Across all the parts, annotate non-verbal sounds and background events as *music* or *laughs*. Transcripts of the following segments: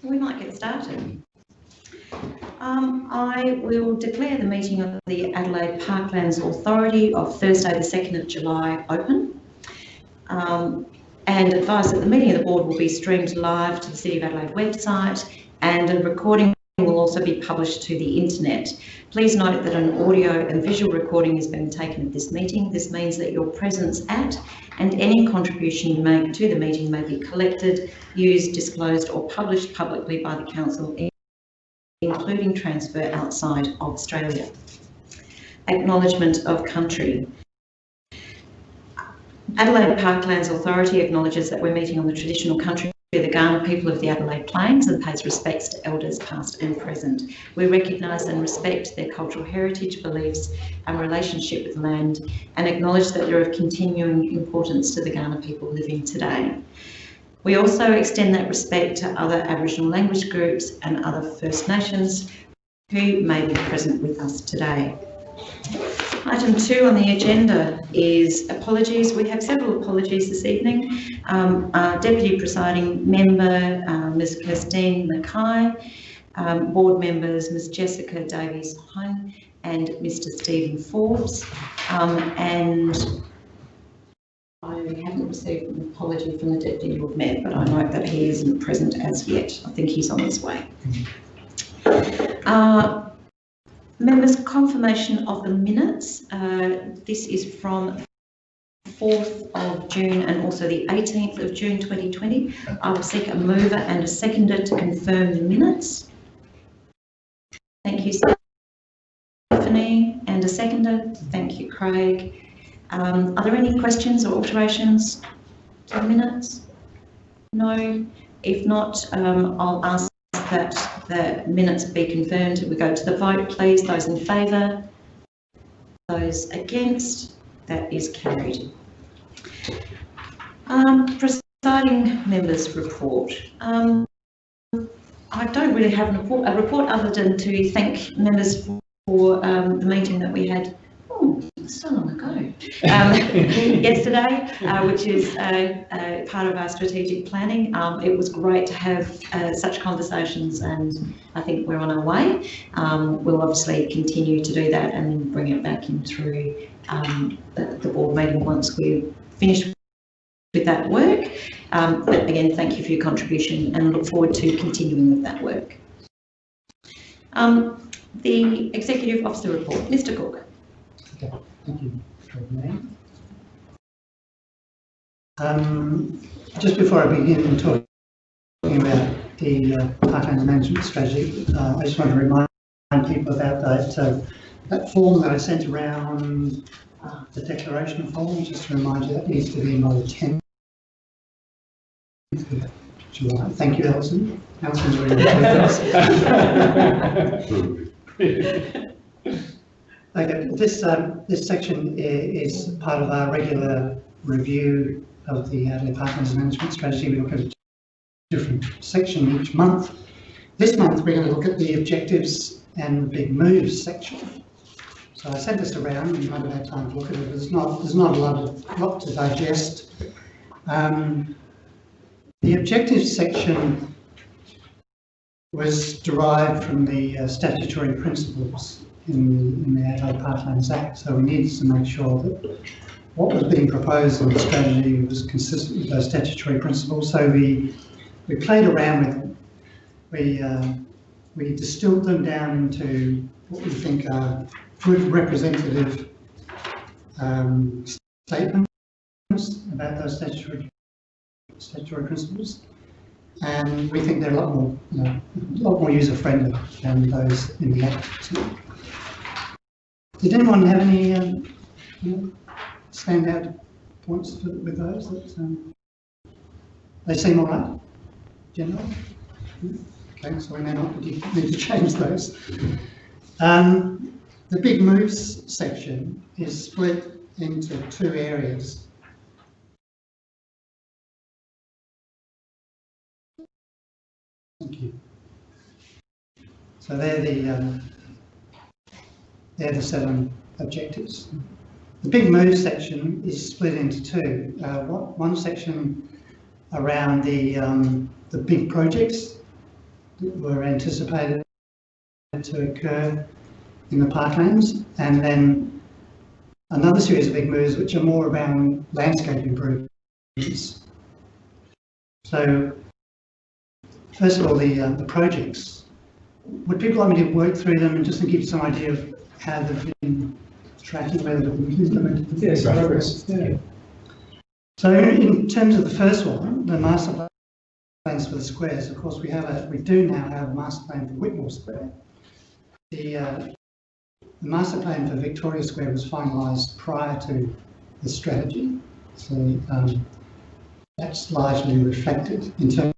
So we might get started. Um, I will declare the meeting of the Adelaide Parklands Authority of Thursday the 2nd of July open. Um, and advise that the meeting of the board will be streamed live to the City of Adelaide website and a recording will also be published to the internet. Please note that an audio and visual recording is being taken of this meeting. This means that your presence at and any contribution you make to the meeting may be collected, used, disclosed or published publicly by the Council, including transfer outside of Australia. Acknowledgement of country. Adelaide Parklands Authority acknowledges that we're meeting on the traditional country of the Kaurna people of the Adelaide Plains and pays respects to elders past and present. We recognise and respect their cultural heritage, beliefs and relationship with land and acknowledge that they're of continuing importance to the Kaurna people living today. We also extend that respect to other Aboriginal language groups and other First Nations who may be present with us today. Item two on the agenda is apologies. We have several apologies this evening. Um, our Deputy Presiding Member, uh, Ms Kirstine Mackay, um, Board Members Ms Jessica Davies-Hine and Mr Stephen Forbes. Um, and I haven't received an apology from the Deputy Lord Mayor, but I note that he isn't present as yet. I think he's on his way. Uh, Members, confirmation of the minutes. Uh, this is from 4th of June and also the 18th of June 2020. I will seek a mover and a seconder to confirm the minutes. Thank you, Stephanie, and a seconder. Thank you, Craig. Um, are there any questions or alterations to the minutes? No. If not, um, I'll ask that the minutes be confirmed. We go to the vote, please. Those in favour? Those against? That is carried. Um, presiding members report. Um, I don't really have a report, a report other than to thank members for um, the meeting that we had so long ago, um, *laughs* yesterday, uh, which is part of our strategic planning. Um, it was great to have uh, such conversations and I think we're on our way. Um, we'll obviously continue to do that and bring it back in through um, the, the, board meeting once we're finished with that work. Um, but again, thank you for your contribution and look forward to continuing with that work. Um, the Executive Officer Report, Mr Cook. Okay, thank you, um, just before I begin talking about the uh, Parklands Management Strategy, uh, I just want to remind people about that, uh, that form that I sent around, uh, the declaration form, just to remind you that needs to be in by the 10th July. Thank you, Alison. Alison's already *laughs* with us. *laughs* Okay, this um, this section is part of our regular review of the Adelaide Parklands Management Strategy. We look at a different section each month. This month we're going to look at the objectives and the big moves section. So I sent this around you might have had time to look at it. There's not there's not a lot of lot to digest. Um, the objectives section was derived from the uh, statutory principles in, in the Adelaide Parklands Act. So we needed to make sure that what was being proposed in the strategy was consistent with those statutory principles. So we we played around with them. We uh, we distilled them down into what we think are good representative um, statements about those statutory statutory principles. And we think they're a lot more, you know, a lot more user friendly than those in the Act. Did anyone have any um, standout points with those? That, um, they seem all right, generally? Okay, so we may not need to *laughs* change those. Um, the big moves section is split into two areas. Thank you. So they're the um, they're the seven objectives. The big move section is split into two. Uh, one section around the, um, the big projects that were anticipated to occur in the parklands, and then another series of big moves which are more around landscape improvements. So, first of all, the, uh, the projects. Would people like me to work through them and just to give you some idea of how they've been tracking, whether been implemented? Yes, progress. Yeah. So in terms of the first one, the master plans for the squares, of course, we have a, we do now have a master plan for Whitmore Square. The, uh, the master plan for Victoria Square was finalised prior to the strategy, so um, that's largely reflected in terms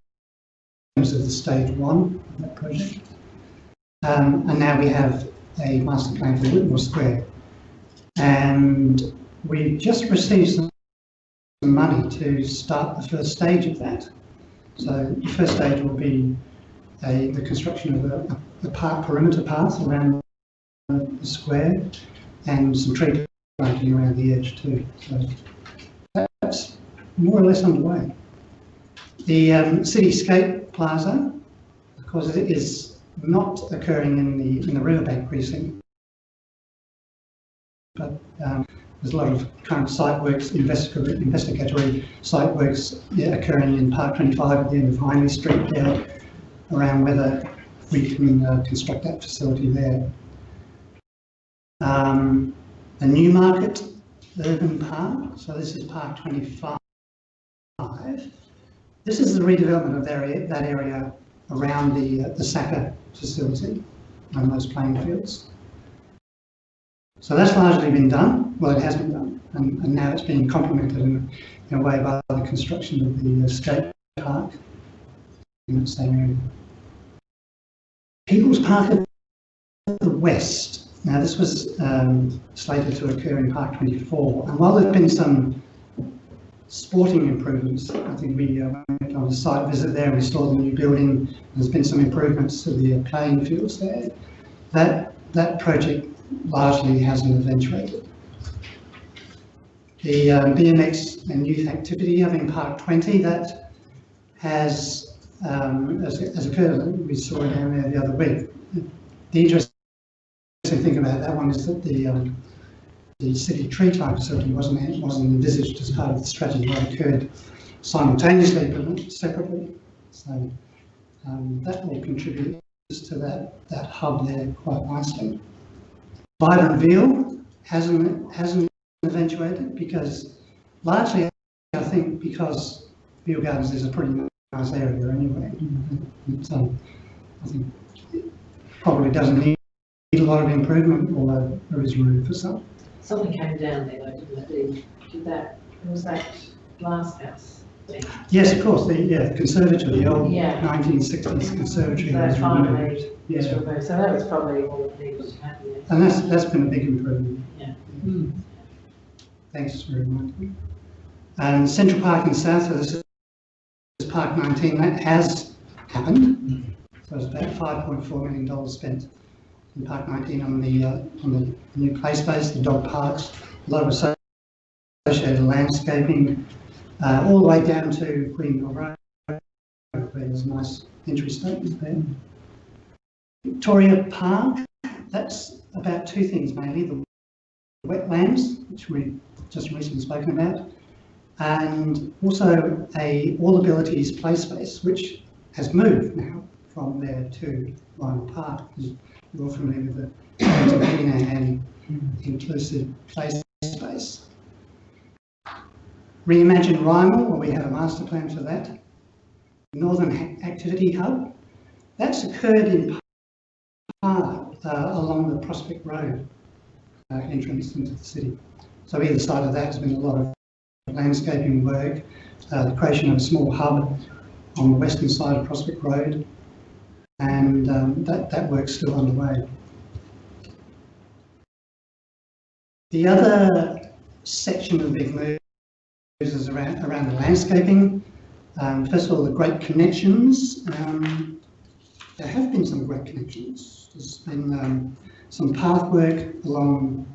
of the stage one of that project. Um, and now we have a master plan for Whitmore Square. And we just received some money to start the first stage of that. So the first stage will be a, the construction of a, a park perimeter path around the square and some tree planting around the edge too. So that's more or less underway. The um, City Skate Plaza, of course, it is not occurring in the in the riverbank precinct, but um, there's a lot of current site works, investigatory, site works yeah, occurring in Park 25 at the end of Hindley Street there, around whether we can uh, construct that facility there. Um, the Newmarket Urban Park, so this is Park 25. This is the redevelopment of that area, that area around the, uh, the SACA facility and those playing fields. So that's largely been done, well it has been done, and, and now it's being complemented in, in a way by the construction of the uh, skate park in that same area. People's Park at the west. Now this was um, slated to occur in Park 24, and while there have been some sporting improvements, I think we uh, went on a site visit there we saw the new building, there's been some improvements to the uh, playing fields there. That, that project largely hasn't eventuated. The um, BMX and youth activity in Park 20, that has, um, as, as occurred, we saw it down there the other week. The interesting thing about that one is that the um, the city tree climb facility wasn't wasn't envisaged as part of the strategy. It occurred simultaneously but separately. So um, that will contribute to that that hub there quite nicely. Vibrant Veale hasn't hasn't eventuated because largely I think because Veale Gardens is a pretty nice area anyway. It, um, I think it probably doesn't need a lot of improvement, although there is room for some. Something came down there though, didn't it? Did- that, was that glass house thing? Yes, of course, the, yeah, conservatory, the old Yeah. nineteen sixties conservatory So was removed. Yeah, removed, so that was probably all the needed to happen. there. and that's, that's been a big improvement. Yeah. Thanks for reminding me. And Central Park in South, so this is Park nineteen, that has happened. So it's about five point four million dollars spent in Park nineteen on the, uh, on the new play space, the dog parks, a lot of associated landscaping, uh, all the way down to Greenhill Road, where there's a nice entry statement there. Victoria Park, that's about two things mainly, the wetlands, which we just recently spoken about, and also a all abilities play space, which has moved now from there to Rymill Park. You're all familiar with the and inclusive play space. Reimagine Rymill, well, we have a master plan for that. Northern Activity Hub, that's occurred in part uh, along the Prospect Road uh, entrance into the city. So either side of that has been a lot of landscaping work, uh, the creation of a small hub on the western side of Prospect Road, and um, that, that work's still underway. The other section of big moves is around, around the landscaping. Um, first of all, the great connections. Um, there have been some great connections. There's been um, some path work along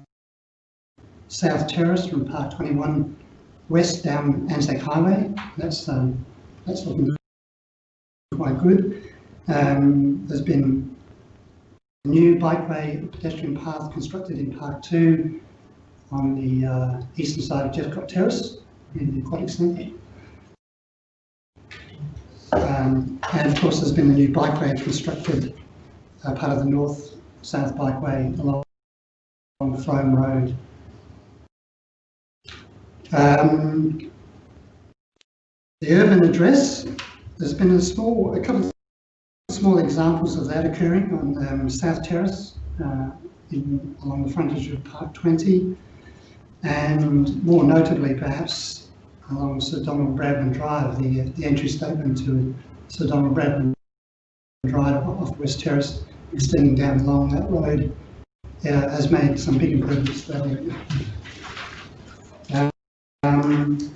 South Terrace from Park 21 west down Anzac Highway. That's um, that's looking quite good. Um, there's been a new bikeway pedestrian path constructed in Park Two on the uh, eastern side of Jeffcott Terrace in the Aquatic Centre. Um, and of course, there's been a new bikeway constructed, uh, part of the north-south bikeway along, Frome Road. Um, the urban address, there's been a small, a couple of small examples of that occurring on um, South Terrace, uh, in, along the frontage of Park 20, and more notably perhaps along Sir Donald Bradman Drive, the, the entry statement to Sir Donald Bradman Drive off West Terrace, extending down along that road, uh, has made some big improvements there. Um,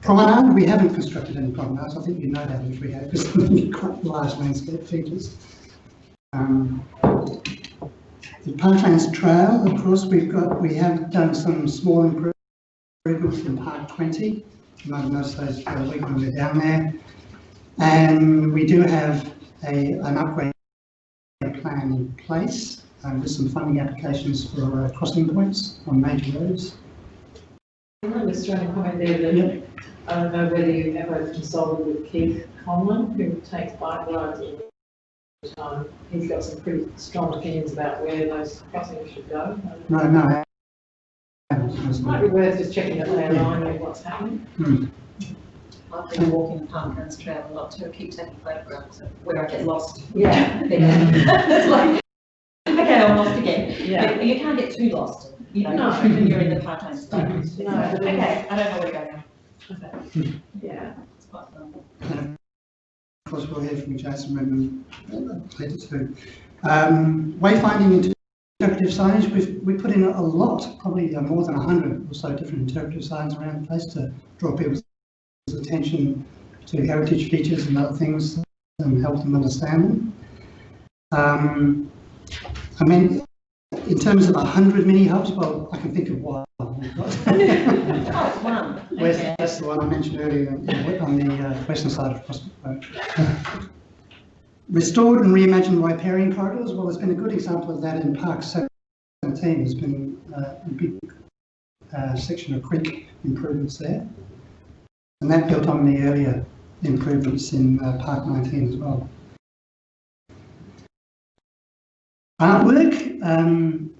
promenade, we haven't constructed any promenades. I think you know that if we have, because *laughs* they're quite large landscape features. Um, the Parklands Trail, of course, we've got, we have done some small improvements in Park 20. You might have noticed those week when we're down there. And we do have a, an upgrade plan in place um, with some funding applications for uh, crossing points on major roads. I'm trying to comment there that, Yep. I don't know whether you've ever consulted with Keith Conlon, who takes bike rides the Um, time. He's got some pretty strong opinions about where those crossings should go. No, no. It might be worth just checking that they align with what's happening. Hmm. I've been walking the Parklands Trail a lot too, I keep taking photographs of where I get lost. Yeah. *laughs* It's like, okay, I'm lost again. Yeah. But you can't get too lost, you know, No. when you're in the Parklands State. No, Okay, I don't know where to go now. Hmm. Yeah. It's quite fun. Course, we'll hear from Jason Redmond later too. Um, wayfinding interpretive signage, we've, we put in a lot, probably uh, more than 100 or so different interpretive signs around the place to draw people's attention to heritage features and other things and help them understand them. Um, I mean, in terms of 100 mini hubs, well, I can think of one. We've *laughs* Oh, one. Where's, Okay. that's the one I mentioned earlier, on the uh, western side of Prospect Road. *laughs* Restored and reimagined riparian corridors, well, there's been a good example of that in Park 17, there's been uh, a big uh, section of creek improvements there. And that built on the earlier improvements in uh, Park 19 as well. Artwork, um,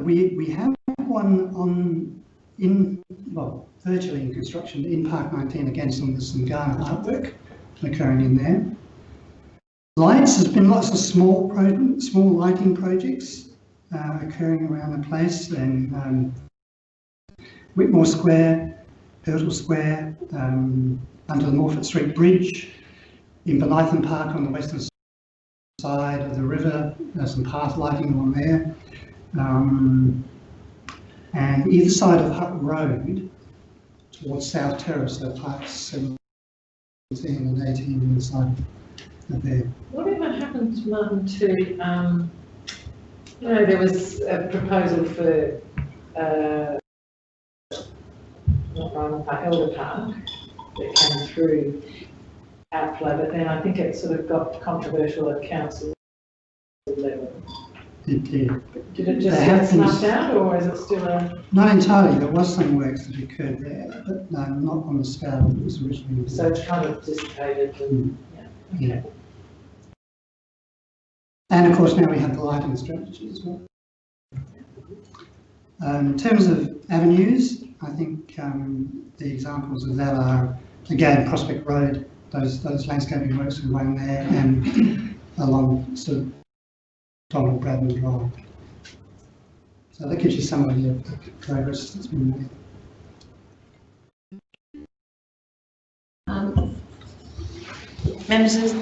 we, we have one on in, well, virtually in construction in Park 19 again, some, there's some Kaurna artwork occurring in there. Lights, there's been lots of small small lighting projects uh, occurring around the place and um, Whitmore Square, Hurtle Square, um, under the Morphett Street Bridge, in Bonython Park on the western side of the river, there's some path lighting on there. Um, and either side of Hutt Road towards South Terrace, so parts 17 and 18 on the side there. Whatever happened, Martin, to, um, you know, there was a proposal for, uh, not Roma Park, Elder Park, that came through outflow, but then I think it sort of got controversial at council level. It did. Did it just get have snuffed out, or is it still a, Not entirely, there was some works that occurred there, but no, not on the scale that was originally. so it's kind of dissipated and, yeah, Yeah. okay. And of course, now we have the lighting strategy as well. Um, in terms of avenues, I think um, the examples of that are, again, Prospect Road, those, those landscaping works we run there, and *coughs* along sort of Donald Bradman Drive. So that gives you some idea of the progress that's been made. Um, Members, is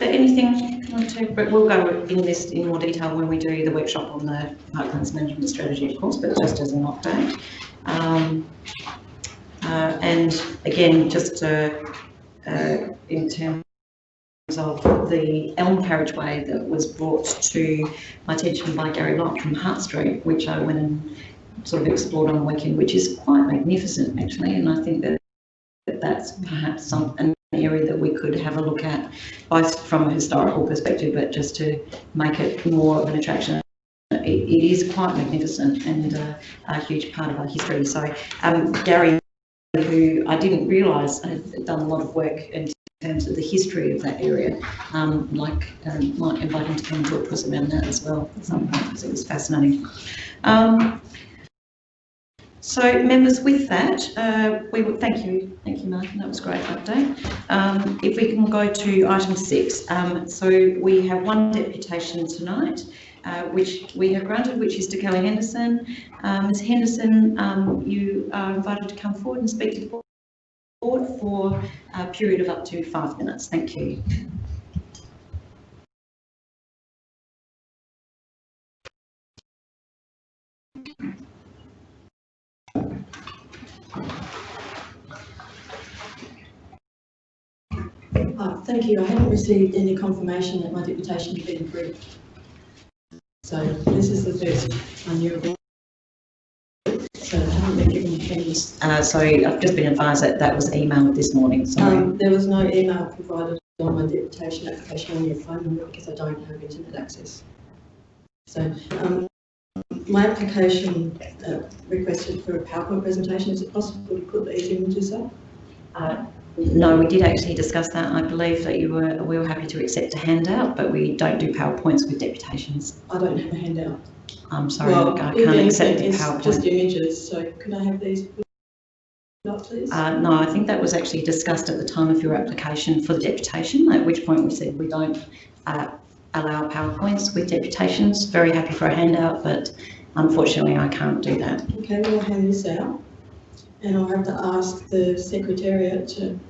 there anything you want to, but we'll go in this in more detail when we do the workshop on the Parklands Management Strategy, of course, but just as an update. Um, uh, and again, just uh, uh, in terms of the elm carriageway that was brought to my attention by Gary Lott from Hart Street, which I went and sort of explored on the weekend, which is quite magnificent actually, and I think that that that's perhaps some, an area that we could have a look at, both from a historical perspective, but just to make it more of an attraction. It, it is quite magnificent and uh, a huge part of our history. So um, Gary, who I didn't realise had done a lot of work in terms of the history of that area, um, like um, might invite him to come and talk to us about that as well at some point because it was fascinating. Um, so members, with that, uh, we would thank you, thank you, Martin. That was a great update. Um, if we can go to item six, um, so we have one deputation tonight, uh, which we have granted, which is to Kelly Henderson. Um, Ms Henderson, um, you are invited to come forward and speak to the board for a period of up to five minutes. Thank you. Uh, Thank you. I haven't received any confirmation that my deputation has been approved. So this is the first of. So I haven't been given. Uh, so I've just been advised that that was emailed this morning. Sorry. Um, there was no email provided on my deputation application on your phone number because I don't have internet access. So, um, my application uh, requested for a PowerPoint presentation. Is it possible to put these images up? Uh, No, we did actually discuss that. I believe that you were, we were happy to accept a handout, but we don't do PowerPoints with deputations. I don't have a handout. I'm sorry, Well, I can't accept the it's just images, so could I have these please? Uh, no, I think that was actually discussed at the time of your application for the deputation, at which point we said we don't uh, allow PowerPoints with deputations. Very happy for a handout, but unfortunately I can't do that. Okay, well, hand this out, and I'll have to ask the secretariat to,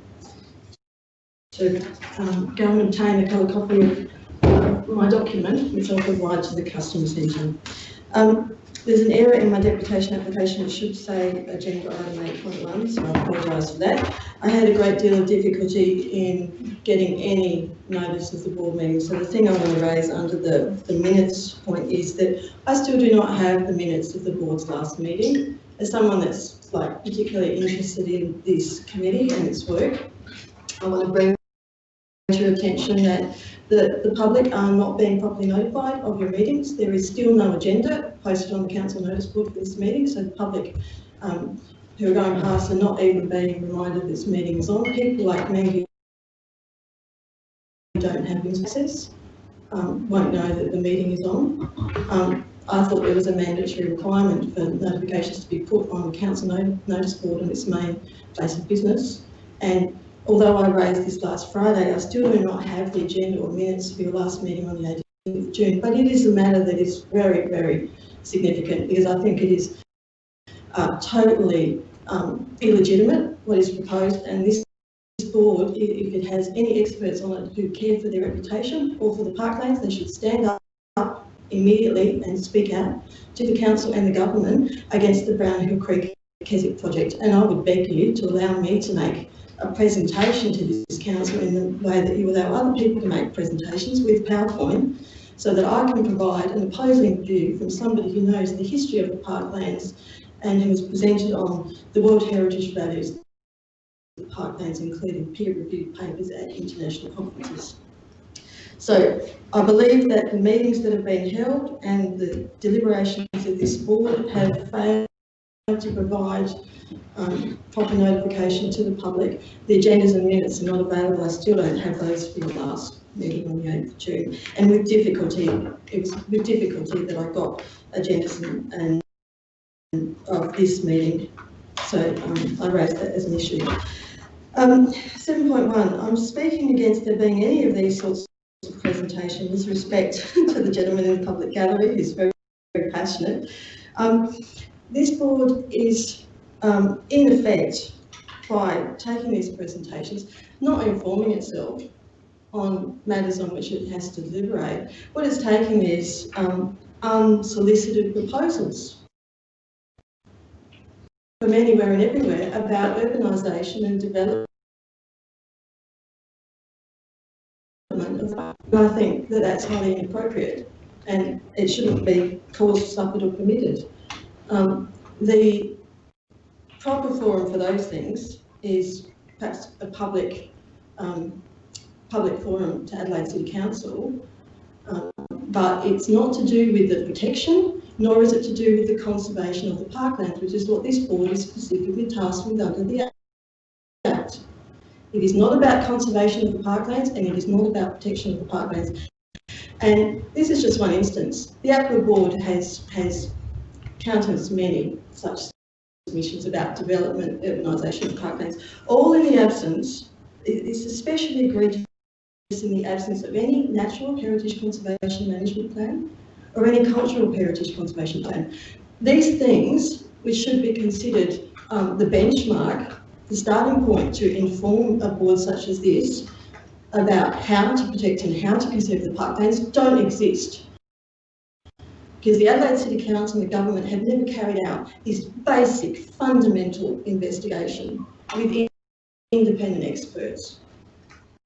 to um, go and obtain a colour copy of uh, my document, which I'll provide to the customer centre. Um, there's an error in my deputation application, it should say agenda item eight point one, so I apologise for that. I had a great deal of difficulty in getting any notice of the board meeting, so the thing I want to raise under the, the minutes point is that I still do not have the minutes of the board's last meeting. As someone that's like particularly interested in this committee and its work, I want to bring to your attention that the, the public are not being properly notified of your meetings. There is still no agenda posted on the council notice board for this meeting, so the public um, who are going past are not even being reminded this meeting is on. People like me who don't have access um, won't know that the meeting is on. Um, I thought there was a mandatory requirement for notifications to be put on the council no- notice board in its main place of business. And although I raised this last Friday, I still do not have the agenda or minutes of your last meeting on the 18th of June. But it is a matter that is very, very significant because I think it is uh, totally um, illegitimate what is proposed and this board, if it has any experts on it who care for their reputation or for the parklands, they should stand up immediately and speak out to the council and the government against the Brown Hill Creek Keswick project. And I would beg you to allow me to make a presentation to this council in the way that you allow other people to make presentations with PowerPoint so that I can provide an opposing view from somebody who knows the history of the parklands and who has presented on the World Heritage values of the parklands, including peer-reviewed papers at international conferences. So I believe that the meetings that have been held and the deliberations of this board have failed to provide um, proper notification to the public. The agendas and minutes are not available. I still don't have those for your last meeting on the 8th of June. And with difficulty, it was with difficulty that I got agendas and, and of this meeting. So um, I raised that as an issue. Um, 7.1, I'm speaking against there being any of these sorts presentation with respect *laughs* to the gentleman in the public gallery who's very, very passionate. Um, this board is um, in effect by taking these presentations, not informing itself on matters on which it has to deliberate. What it's taking is um, unsolicited proposals from anywhere and everywhere about urbanisation and development. And I think that that's highly inappropriate and it shouldn't be caused, suffered or permitted. Um, the proper forum for those things is perhaps a public, um, public forum to Adelaide City Council, um, but it's not to do with the protection, nor is it to do with the conservation of the parklands, which is what this board is specifically tasked with under the Act. It is not about conservation of the parklands and it is not about protection of the parklands. And this is just one instance. The APLA board has, has countless many such submissions about development, urbanisation of parklands, all in the absence, it- it's especially egregious in the absence of any natural heritage conservation management plan or any cultural heritage conservation plan. These things, which should be considered um, the benchmark, the starting point to inform a board such as this about how to protect and how to conserve the parklands, don't exist. Because the Adelaide City Council and the government have never carried out this basic fundamental investigation with independent experts.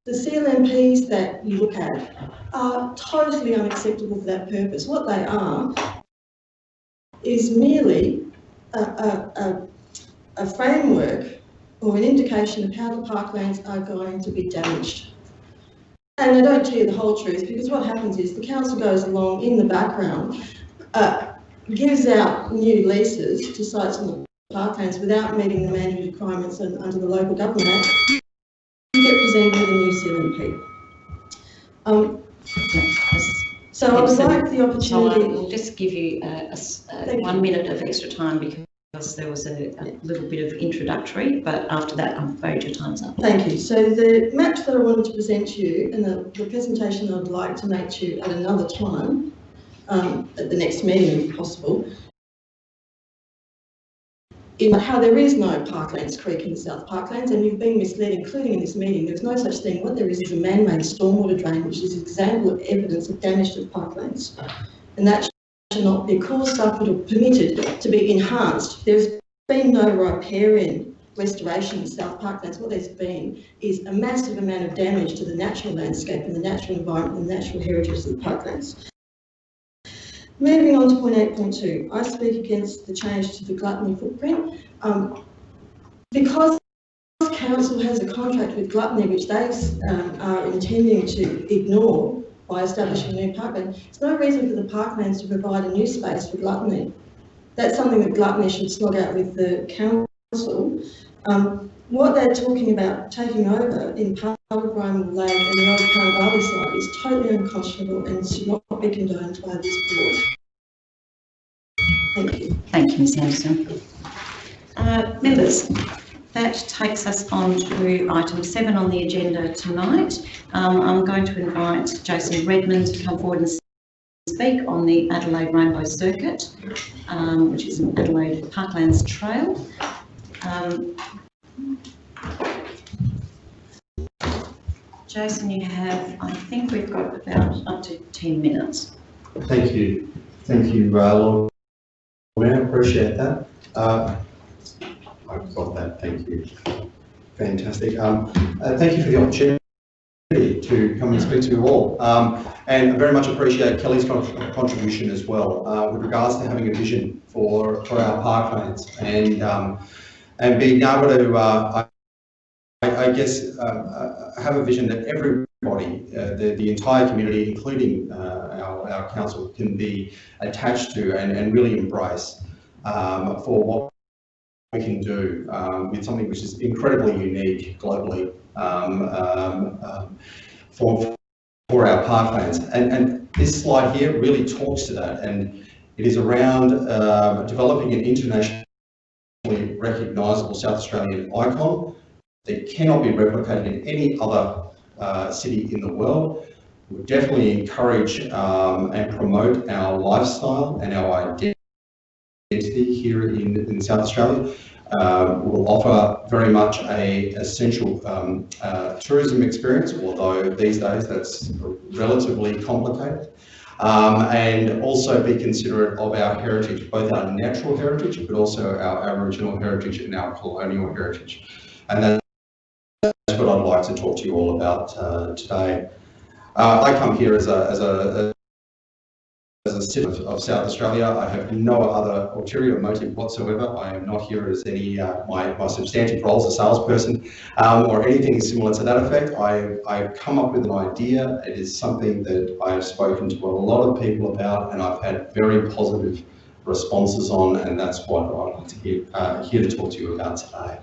The CLMPs that you look at are totally unacceptable for that purpose. What they are is merely a, a, a, a framework or an indication of how the parklands are going to be damaged. And they don't tell you the whole truth because what happens is the council goes along in the background, uh, gives out new leases to sites on the parklands without meeting the mandatory requirements un- under the local government act. You get presented with a new CLMP. Um, so I would like the I opportunity. will just give you a- a a one minute of extra time because there was a, a little bit of introductory, but after that, I'm afraid your time's up. Thank you. So the maps that I wanted to present to you and the, the presentation I'd like to make to you at another time, um, at the next meeting if possible, in how there is no Parklands Creek in the South Parklands and you've been misled, including in this meeting, there's no such thing. What there is is a man-made stormwater drain, which is an example of evidence of damage to the parklands. And that not be caused, suffered or permitted to be enhanced. There's been no riparian restoration in South Parklands. What there's been is a massive amount of damage to the natural landscape and the natural environment and the natural heritage of the parklands. Moving on to point eight point two, I speak against the change to the gluttony footprint. Um, because council has a contract with gluttony, which they um, are intending to ignore by establishing a new parkland, there's no reason for the parklands to provide a new space for gluttony. That's something that gluttony should slog out with the council. Um, what they're talking about taking over in part of Rymill Lake and the old Carnarvon site is totally unconscionable and should not be condoned by this board. Thank you. Thank you, Ms Anderson. Uh, members, that takes us on to item seven on the agenda tonight. Um, I'm going to invite Jason Redmond to come forward and speak on the Adelaide Rainbow Circuit, um, which is an Adelaide Parklands Trail. Um, Jason, you have, I think we've got about up to 10 minutes. Thank you. Thank you, uh, Lord Mayor, appreciate that. Uh, I've got that, thank you. Fantastic. Um, uh, Thank you for the opportunity to come and speak to you all. Um, And I very much appreciate Kelly's con- contribution as well uh, with regards to having a vision for, for our parklands and, um, and being able to, uh, I, I guess, uh, uh, have a vision that everybody, uh, the, the entire community, including our, our council, can be attached to and, and really embrace um, for what we can do um, with something which is incredibly unique globally um, um, um, for, for our parklands. And, and this slide here really talks to that and it is around um, developing an internationally recognisable South Australian icon that cannot be replicated in any other uh, city in the world. We definitely encourage um, and promote our lifestyle and our identity here in, in South Australia. Uh, will offer very much a essential um, uh, tourism experience, although these days that's relatively complicated. Um, and also be considerate of our heritage, both our natural heritage, but also our Aboriginal heritage and our colonial heritage. And that's what I'd like to talk to you all about uh, today. Uh, I come here as a, as a, as a citizen of South Australia, I have no other ulterior motive whatsoever. I am not here as any, uh, my, my substantive role as a salesperson um, or anything similar to that effect. I, I've come up with an idea. It is something that I have spoken to a lot of people about and I've had very positive responses on and that's what like to hear, uh, here to talk to you about today.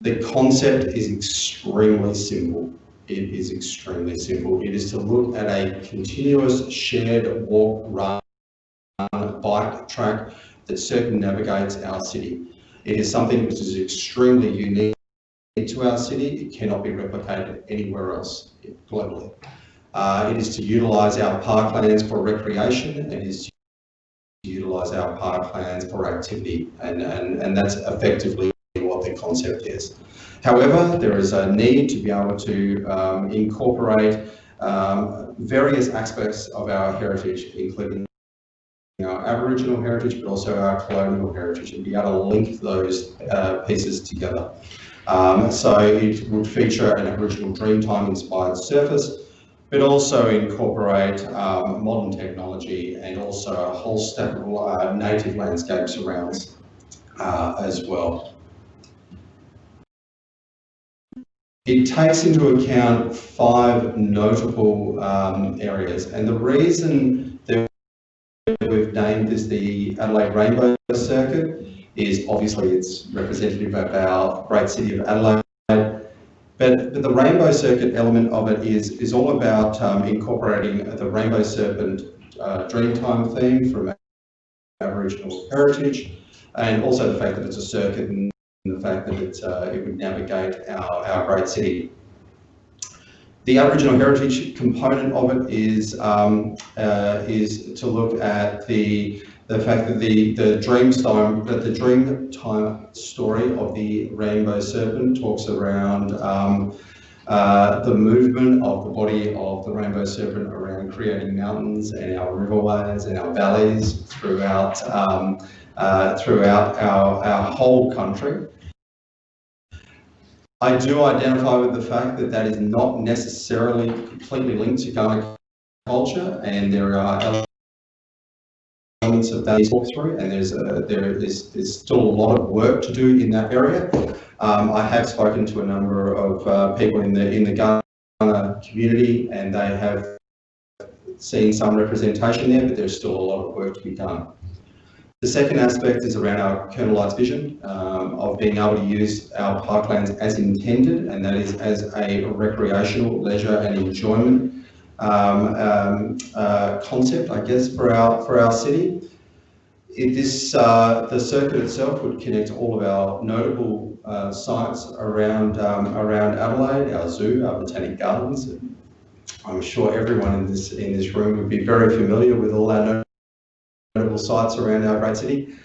The concept is extremely simple. It is extremely simple. It is to look at a continuous shared walk, run, bike track that circumnavigates our city. It is something which is extremely unique to our city. It cannot be replicated anywhere else globally. Uh, it is to utilise our parklands for recreation. It is to utilise our parklands for activity, and, and, and that's effectively what the concept is. However, there is a need to be able to um, incorporate um, various aspects of our heritage, including our Aboriginal heritage, but also our colonial heritage, and be able to link those uh, pieces together. Um, so it would feature an Aboriginal Dreamtime inspired surface, but also incorporate um, modern technology and also a whole stack of uh, native landscape surrounds uh, as well. It takes into account five notable um, areas, and the reason that we've named this the Adelaide Rainbow Circuit is obviously it's representative of our great city of Adelaide, but, but the Rainbow Circuit element of it is, is all about um, incorporating the Rainbow Serpent uh, Dreamtime theme from Aboriginal heritage, and also the fact that it's a circuit and the fact that it, uh, it would navigate our, our great city. The Aboriginal heritage component of it is um, uh, is to look at the the fact that the the dream time that the dream time story of the rainbow serpent talks around um, uh, the movement of the body of the rainbow serpent around creating mountains and our riverways and our valleys throughout um, uh, throughout our, our whole country. I do identify with the fact that that is not necessarily completely linked to Kaurna culture, and there are elements of that talk through, and there's a, there is there's still a lot of work to do in that area. Um, I have spoken to a number of uh, people in the in the Kaurna community, and they have seen some representation there, but there's still a lot of work to be done. The second aspect is around our Light's vision um, of being able to use our parklands as intended, and that is as a recreational, leisure and enjoyment um, um, uh, concept, I guess, for our for our city. This uh, the circuit itself would connect all of our notable uh, sites around um, around Adelaide, our zoo, our botanic gardens. I'm sure everyone in this in this room would be very familiar with all our notable sites around our great city.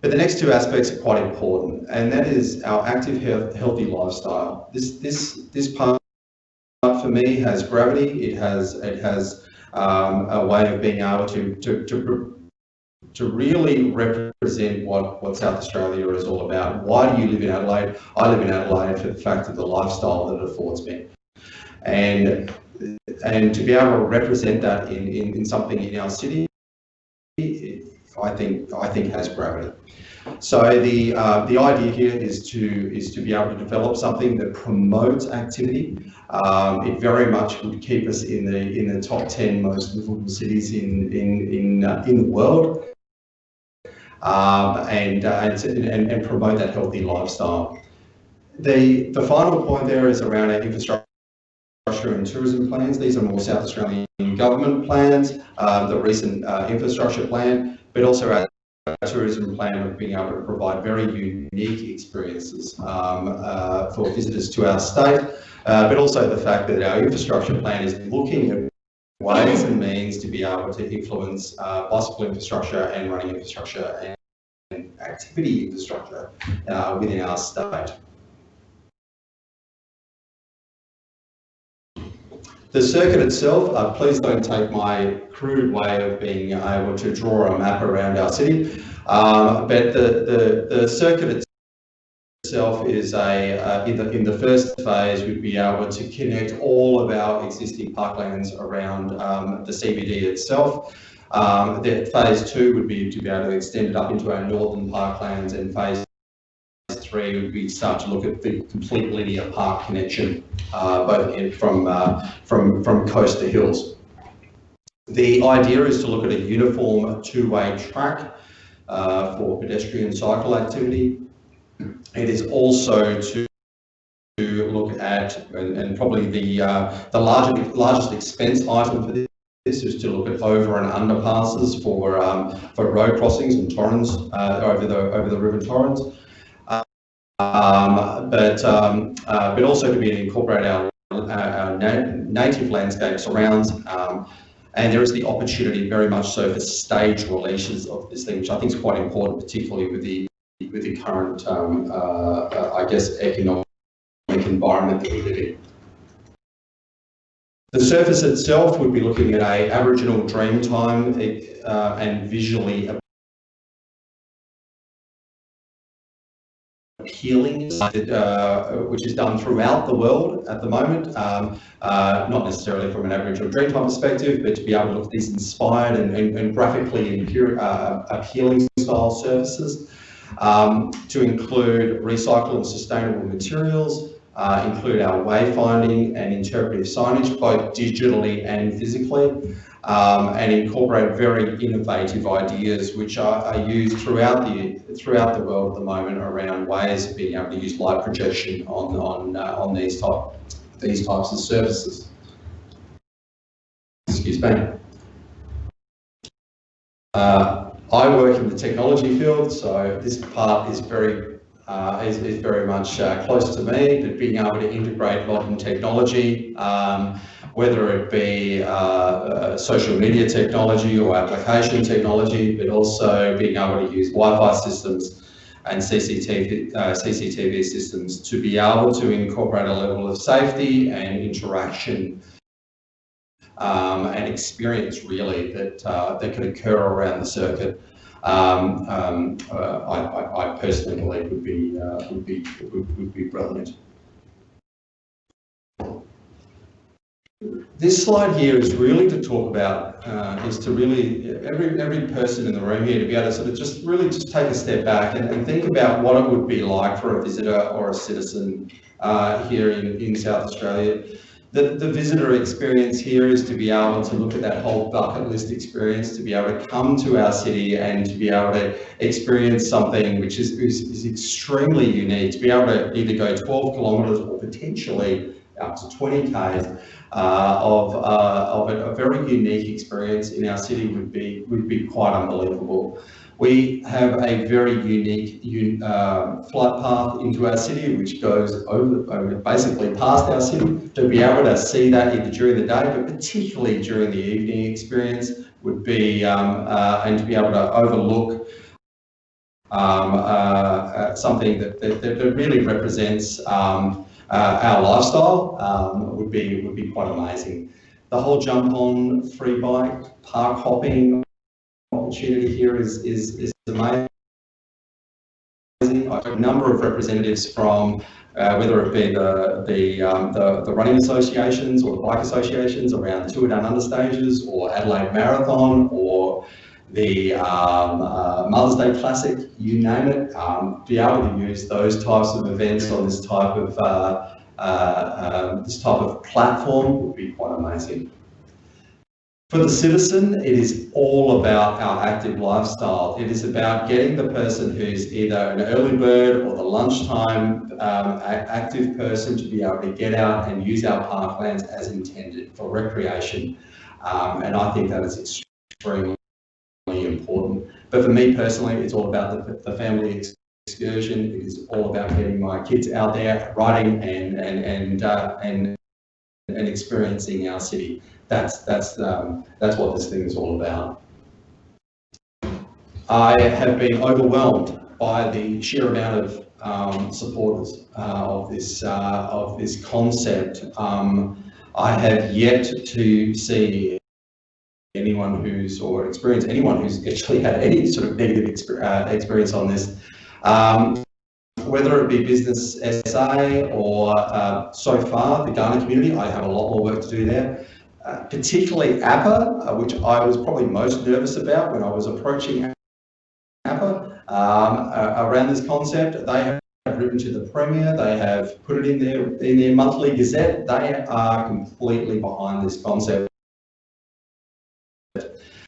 But the next two aspects are quite important, and that is our active, healthy lifestyle. This this this part for me has gravity. It has it has um, a way of being able to to to to really represent what, what South Australia is all about. Why do you live in Adelaide? I live in Adelaide for the fact of the lifestyle that it affords me. And and to be able to represent that in, in, in something in our city I think I think has gravity. So the uh, the idea here is to is to be able to develop something that promotes activity. Um, it very much would keep us in the in the top ten most livable cities in in in uh, in the world, um, and, uh, and and promote that healthy lifestyle. The the final point there is around our infrastructure and tourism plans. These are more South Australian government plans. Uh, the recent uh, infrastructure plan but also our tourism plan of being able to provide very unique experiences um, uh, for visitors to our state, uh, but also the fact that our infrastructure plan is looking at ways and means to be able to influence uh, bicycle infrastructure and running infrastructure and activity infrastructure within our state. The circuit itself, uh, please don't take my crude way of being able to draw a map around our city, um, but the, the, the circuit itself is a, uh, in, the, in the first phase, we'd be able to connect all of our existing parklands around um, the CBD itself. Um, phase two would be to be able to extend it up into our northern parklands and phase three be start to look at the complete linear park connection, uh, both in, from, uh, from, from coast to hills. The idea is to look at a uniform two-way track uh, for pedestrian cycle activity. It is also to to look at, and, and probably the uh, the largest largest expense item for this this is to look at over and underpasses for um, for road crossings and torrents uh, over the over the river Torrens, um, but um, uh, but also to be incorporate our, our na native landscape surrounds. Um, and there is the opportunity very much so for stage releases of this thing, which I think is quite important, particularly with the with the current, um, uh, uh, I guess, economic environment that we live in. The surface itself would be looking at a Aboriginal dream time uh, and visually appealing, uh, which is done throughout the world at the moment, um, uh, not necessarily from an Aboriginal Dreamtime perspective, but to be able to look at these inspired and, and, and graphically uh, appealing style services, um, to include recycled and sustainable materials, uh, include our wayfinding and interpretive signage, both digitally and physically, um, and incorporate very innovative ideas which are, are, used throughout the throughout the world at the moment around ways of being able to use light projection on on uh, on these type these types of services. Excuse me. Uh, I work in the technology field, so this part is very uh, is, is, very much uh, close to me, but being able to integrate modern technology um, whether it be uh, uh, social media technology or application technology, but also being able to use Wi-Fi systems and CCTV, uh, CCTV systems to be able to incorporate a level of safety and interaction um, and experience really that uh, that can occur around the circuit. Um, um, uh, I, I, personally believe would be uh, would be would, would be brilliant. This slide here is really to talk about, uh, is to really, every every person in the room here to be able to sort of just really just take a step back and, and think about what it would be like for a visitor or a citizen uh, here in, in South Australia. The, the visitor experience here is to be able to look at that whole bucket list experience, to be able to come to our city and to be able to experience something which is, is, is extremely unique, to be able to either go 12 kilometres or potentially up to 20 k's uh, of, uh, of a, a, very unique experience in our city would be would be quite unbelievable. We have a very unique un, uh, flight path into our city, which goes over, over, basically past our city. To be able to see that either during the day, but particularly during the evening experience, would be um, uh, and to be able to overlook um, uh, uh, something that, that, that, really represents um, uh, our lifestyle um, would be would be quite amazing. The whole jump on free bike park hopping opportunity here is is, is amazing. I've a number of representatives from uh, whether it be the the, um, the, the running associations or the bike associations around the Tour Down Under stages or Adelaide Marathon or the um, uh, Mother's Day Classic, you name it, um, be able to use those types of events on this type of uh, uh, um, this type of platform would be quite amazing. For the citizen, it is all about our active lifestyle. It is about getting the person who's either an early bird or the lunchtime um, active person to be able to get out and use our parklands as intended for recreation. Um, and I think that is extremely. But for me personally, it's all about the, the family excursion. It is all about getting my kids out there riding and and and uh, and and experiencing our city. That's that's um, that's what this thing is all about. I have been overwhelmed by the sheer amount of um, supporters uh, of this uh, of this concept. Um, I have yet to see anyone who's, or experience anyone who's actually had any sort of negative uh, experience on this. Um, whether it be Business SA or uh, so far the Kaurna community, I have a lot more work to do there. uh, particularly APA, uh, which I was probably most nervous about when I was approaching APA um, around this concept. They have written to the Premier, they have put it in their, in their monthly gazette. They are completely behind this concept.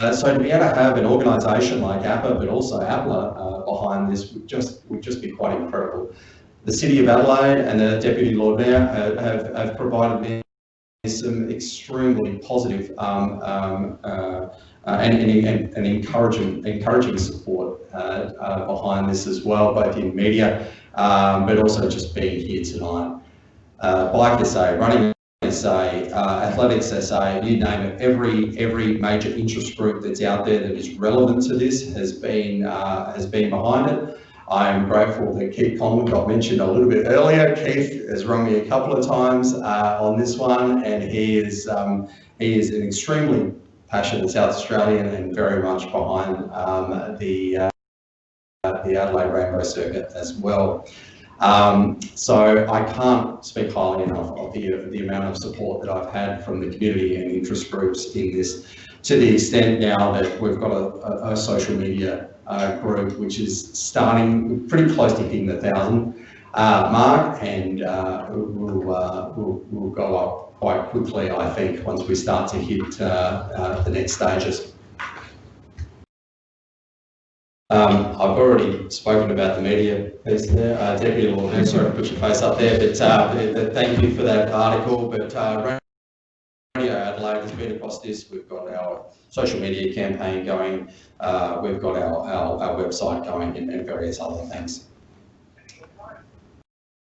Uh, so to be able to have an organisation like APA, but also APLA uh, behind this would just would just be quite incredible. The City of Adelaide and the Deputy Lord Mayor have, have, have provided me some extremely positive um, um, uh, and, and, and, encouraging encouraging support uh, uh, behind this as well, both in media, um, but also just being here tonight. Uh, Bike SA, running SA, uh, Athletics SA, you name it, every every major interest group that's out there that is relevant to this has been uh, has been behind it. I am grateful that Keith Conlon got mentioned a little bit earlier. Keith has rung me a couple of times uh, on this one, and he is um, he is an extremely passionate South Australian and very much behind um, the uh, the Adelaide Rainbow Circuit as well. Um, so I can't speak highly enough of the, the amount of support that I've had from the community and interest groups in this, to the extent now that we've got a, a, a social media uh, group which is starting pretty close to hitting the thousand uh, mark and uh, will, uh, will, will go up quite quickly, I think, once we start to hit uh, uh, the next stages. Um, I've already spoken about the media piece there. Uh, Deputy Lord sorry to put your face up there, but, uh, thank you for that article. But uh, Radio Adelaide has been across this. We've got our social media campaign going. Uh, we've got our, our, our, website going and, and various other things.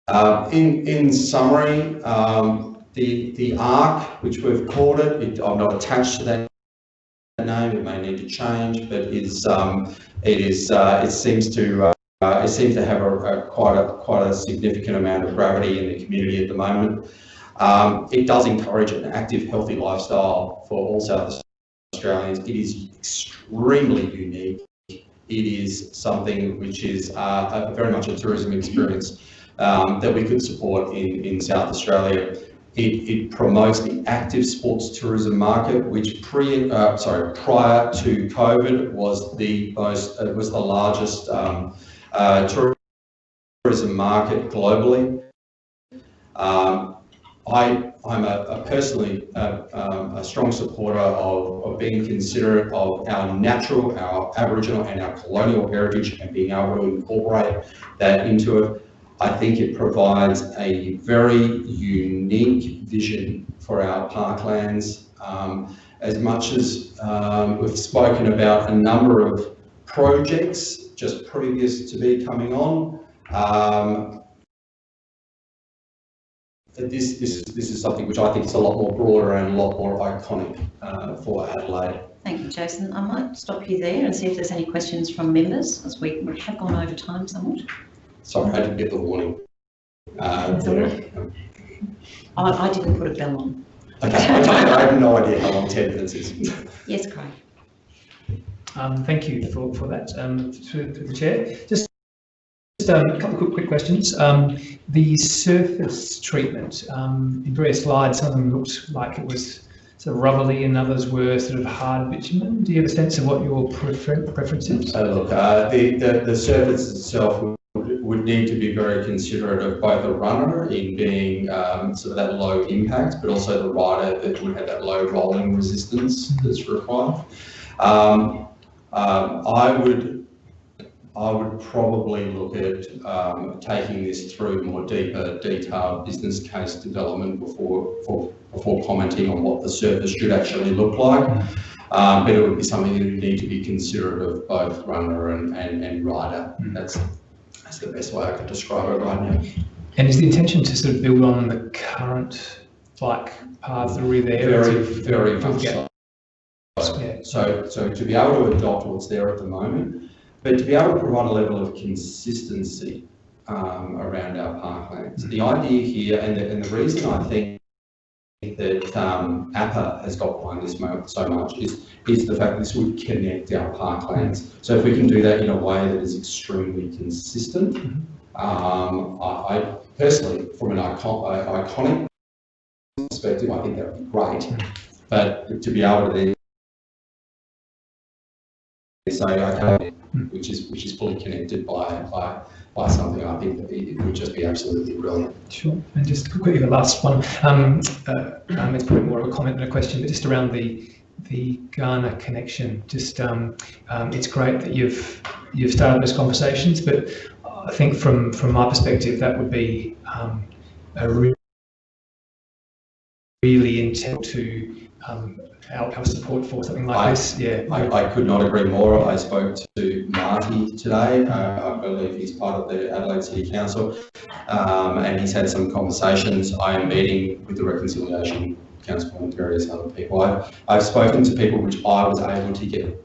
Uh, in, in summary, um, the, the ARC, which we've called it, it, I'm not attached to that name, it may need to change, but is um, it is uh, it seems to uh, it seems to have a, a, quite a quite a significant amount of gravity in the community at the moment. Um, it does encourage an active, healthy lifestyle for all South Australians. It is extremely unique. It is something which is uh, very much a tourism experience um, that we could support in, in South Australia. It, it, promotes the active sports tourism market, which pre, uh, sorry, prior to COVID was the most, uh, was the largest um, uh, tourism market globally. Um, I, I'm a, a personally uh, um, a strong supporter of, of being considerate of our natural, our Aboriginal and our colonial heritage and being able to incorporate that into it. I think it provides a very unique vision for our parklands. Um, as much as um, we've spoken about a number of projects just previous to me coming on, um, this, this, is, this is something which I think is a lot more broader and a lot more iconic uh, for Adelaide. Thank you, Jason. I might stop you there and see if there's any questions from members, as we have gone over time somewhat. Sorry, I didn't get the warning. Uh, I, I didn't put a bell on. Okay, I have no idea how long 10 minutes is. Yes, Craig. Um, thank you for, for that, um, to, to the chair. Just, just um, a couple of quick, quick questions. Um, the surface treatment, um, in various slides, some of them looked like it was sort of rubbery and others were sort of hard bitumen. Do you have a sense of what your prefer preference is? Uh, look, uh, the, the, the surface itself would need to be very considerate of both the runner in being um, sort of that low impact, but also the rider that would have that low rolling resistance that's required. Um, um, I would I would probably look at um, taking this through more deeper, detailed business case development before for, before commenting on what the surface should actually look like. Um, but it would be something that would need to be considerate of both runner and, and, and rider. That's that's the best way I could describe it right now. And is the intention to sort of build on the current bike path already there? Very, very much so. Yeah. So, so to be able to adopt what's there at the moment, but to be able to provide a level of consistency um, around our parklands. The idea here, and the, and the reason I think that um, APA has got behind this so much is, is the fact that this would connect our parklands. So if we can do that in a way that is extremely consistent, um, I, I, personally, from an icon, uh, iconic perspective, I think that would be great. But to be able to then say, okay, which is, which is fully connected by, by, something, I think that it would just be absolutely brilliant. Sure. And just quickly, the last one. Um, uh, um, it's probably more of a comment than a question, but just around the the Kaurna connection. Just um, um, it's great that you've you've started those conversations, but I think from from my perspective, that would be um, a really really integral to our, our support for something like I- this. Yeah. I, I could not agree more. I spoke to Marty today. Uh, I believe he's part of the Adelaide City Council. Um, and he's had some conversations. I am meeting with the Reconciliation Council and various other people. I've, I've spoken to people which I was able to get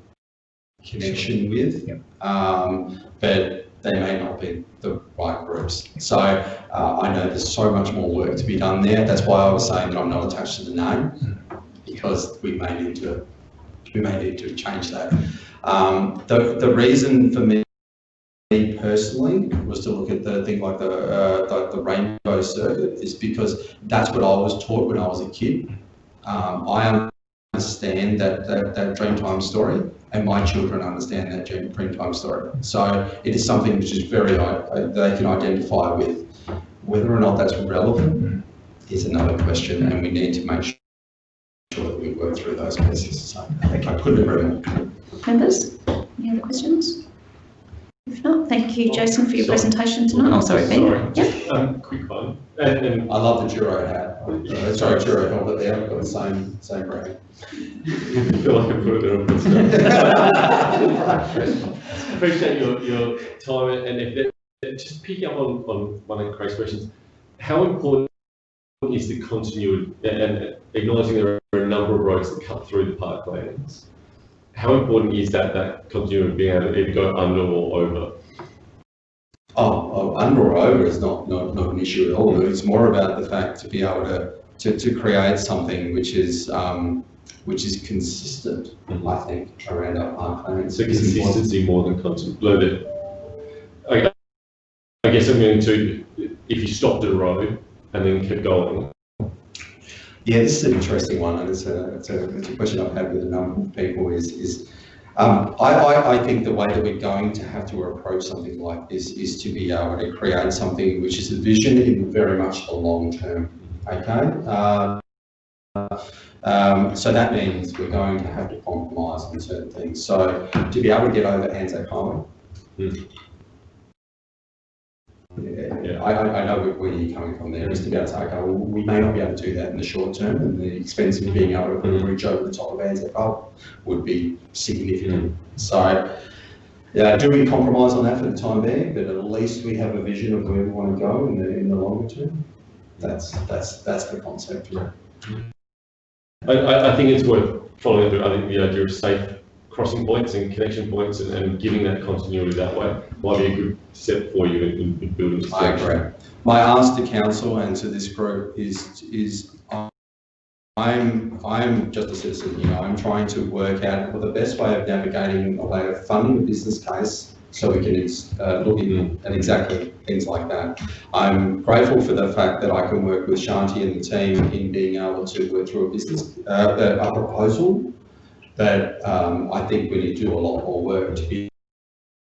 connection with. Yep. Um, but they may not be the right groups. So, uh, I know there's so much more work to be done there. That's why I was saying that I'm not attached to the name because we may need to, we may need to change that. Um, the, the reason for me personally was to look at the thing like the, uh, the, the rainbow circuit is because that's what I was taught when I was a kid. Um, I understand that, that, that Dreamtime story and my children understand that Dream- Dreamtime story. So it is something which is very, uh, they can identify with. Whether or not that's relevant is another question and we need to make sure that we work through those pieces. So I couldn't agree more. Members, any other questions? If not, thank you, Jason, for your Sorry. presentation tonight. Oh, sorry, Ben. Sorry, Yep. just, um, quick one. And, and I love the Duro hat. Uh, Sorry, Duro helmet there. I've got the same, same brand. *laughs* I feel like I put it there on *laughs* Appreciate your, your time and if, that- just picking up on, on one of Craig's questions, how important is the continuity and- acknowledging there are a number of roads that cut through the parklands? How important is that, that continuity of being able to either go under or over? Oh, oh, under or over is not, not, not an issue at all. It's more about the fact to be able to, to, to create something which is, um, which is consistent, I think, around our parklands. So consistency more than continuity. I, I guess I'm going to, if you stopped at a road and then kept going, Yeah, this is an interesting one, and it's a, it's a, it's a question I've had with a number of people is, is, um, I, I, I think the way that we're going to have to approach something like this is to be able to create something which is a vision in very much the long term, okay? Um, um, so that means we're going to have to compromise on certain things. So to be able to get over Anzac Highway. Hmm. Yeah, I, I, know where- you're coming from there, to say, okay, we may not be able to do that in the short term, and the expense of being able to put a bridge over the top of Highway would be significant. So, yeah, do we compromise on that for the time being, but at least we have a vision of where we want to go in the, in the longer term? That's, that's, that's the concept, yeah. I, I, think it's worth following up, I think the idea of safe crossing points and connection points and, and giving that continuity that way might be a good step for you in, in- in building. this I agree. My ask to council and to this group is, is I'm, I'm just a citizen here. I'm trying to work out what the best way of navigating a way of funding the business case so we can uh, look in- at exactly things like that. I'm grateful for the fact that I can work with Shanti and the team in being able to work through a business, uh, a proposal. But um, I think we need to do a lot more work to be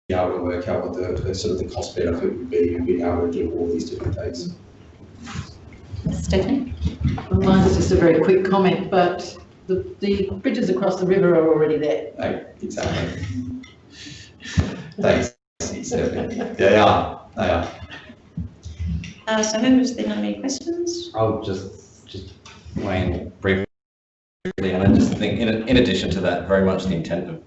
be able to work out what the, the sort of the cost benefit would be and being able to do all these different things. Stephanie? Well, Mine is just a very quick comment, but the, the bridges across the river are already there. Hey, exactly. Thanks, Stephanie. They are, they are. Uh, so members, there not any questions? I'll just, just weigh in briefly, and I just think, in, in addition to that, very much the intent of,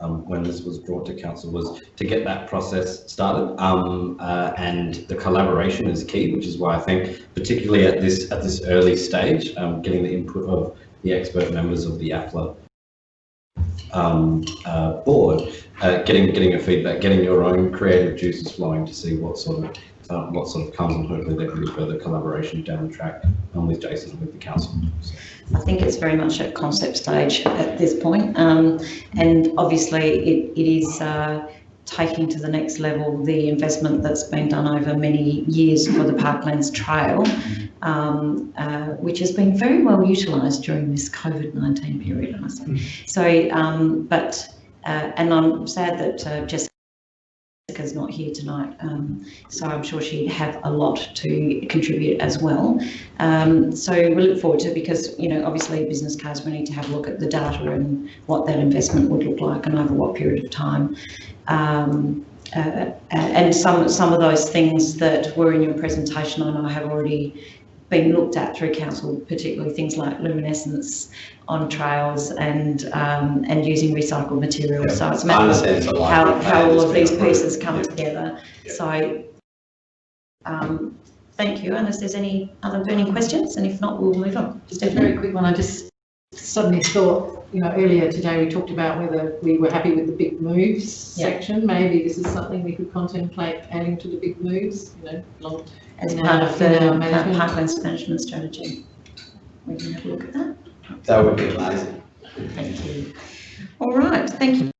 um, when this was brought to council was to get that process started, um, uh, and the collaboration is key, which is why I think, particularly at this, at this early stage, um, getting the input of the expert members of the APLA um, uh, board, uh, getting, getting your feedback, getting your own creative juices flowing to see what sort of, uh, what sort of comes and hopefully there can be further collaboration down the track um, with Jason and with the council. So, I think it's very much at concept stage at this point. Um, and obviously it, it is, uh, taking to the next level the investment that's been done over many years for the Parklands Trail, um, uh, which has been very well utilised during this COVID-19 period, I must say. So, um, but, uh, and I'm sad that uh, Jessica's not here tonight, um, so I'm sure she'd have a lot to contribute as well. Um, so we look forward to it because, you know, obviously business cards, we need to have a look at the data and what that investment would look like and over what period of time. Um, uh, and some, some of those things that were in your presentation, I know I have already been looked at through council, particularly things like luminescence on trails and, um, and using recycled materials. So it's a I matter of understand it's a how, how all of these approved. pieces come Yeah. together. Yeah. So, um, thank you, unless there's any other burning questions, and if not, we'll move on. Just a very quick one, I just suddenly thought, you know, earlier today we talked about whether we were happy with the big moves Yeah. section. Maybe this is something we could contemplate adding to the big moves, you know, long, As in part of the in our uh, management. Parklands management strategy. We can have a look at that. That would be amazing. Thank you. All right, thank you,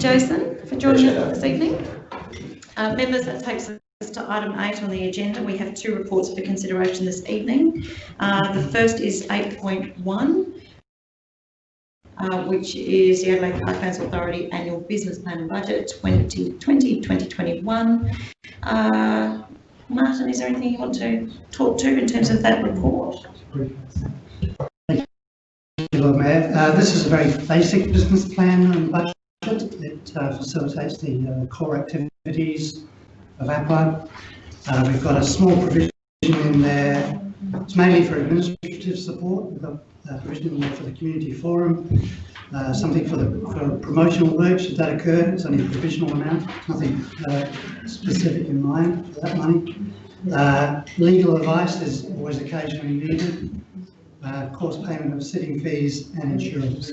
Jason, for joining us this evening. Uh, members, that takes us to item eight on the agenda. We have two reports for consideration this evening. Uh, the first is eight point one, uh, which is the Adelaide Parklands Authority Annual Business Plan and Budget 2020, 2021. Uh, Martin, is there anything you want to talk to in terms of that report? Thank you, Lord Mayor. Uh, This is a very basic business plan and budget. It uh, facilitates the uh, core activities of APLA. Uh, We've got a small provision in there. It's mainly for administrative support. Got a provision in there for the community forum, uh, something for the for promotional work, should that occur. It's only a provisional amount, nothing uh, specific in mind for that money. Uh, Legal advice is always occasionally needed uh, course payment of sitting fees and insurance.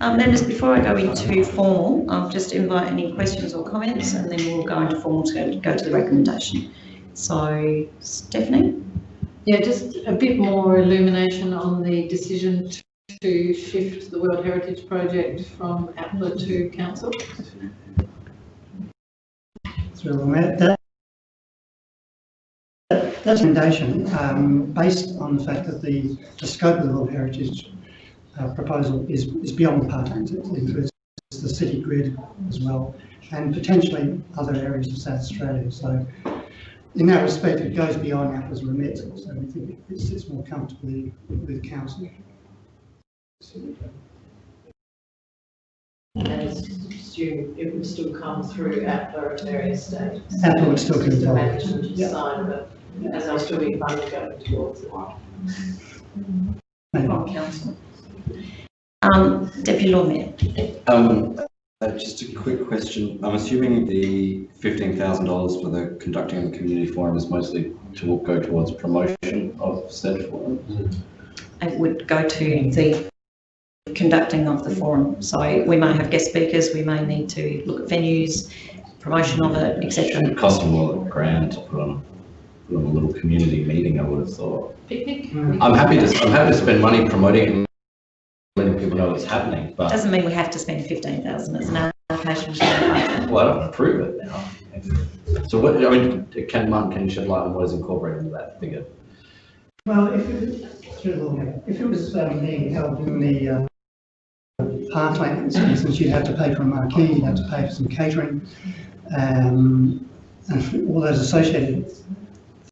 Um, members, before I go into formal, I'll just invite any questions or comments and then we'll go into formal to go to the recommendation. So, Stephanie? Yeah, just a bit more illumination on the decision to shift the World Heritage Project from APLA to council. So that, that recommendation, um, based on the fact that the, the scope of the World Heritage uh, proposal is, is beyond the parklands. It includes the city grid as well, and potentially other areas of South Australia. So in that respect, it goes beyond APLA's remit, so we think it sits more comfortably with council. And assume it would still come through APLA at various stages. APLA would still be Just the involved. management Yeah. side of it, and there'll still be funding going towards it. Maybe. From council. Um, Deputy Lord Mayor? Um, uh, just a quick question. I'm assuming the fifteen thousand dollars for the conducting of the community forum is mostly to go towards promotion of said forum. It would go to the conducting of the forum. So we may have guest speakers, we may need to look at venues, promotion of it, It etc. cost more than a grand to put on, put on a little community meeting, I would have thought. Picnic? I'm happy to, I'm happy to spend money promoting it and letting people know it's happening, but, Doesn't mean we have to spend fifteen thousand as an allocation. to the budget. well, I don't approve it now. So what, I mean, can, Martin, can you shed light on what is incorporated into that figure? Well, if it, through the law, if it was um, being held in the uh, for instance, you'd have to pay for a marquee, you'd have to pay for some catering, um, and all those associated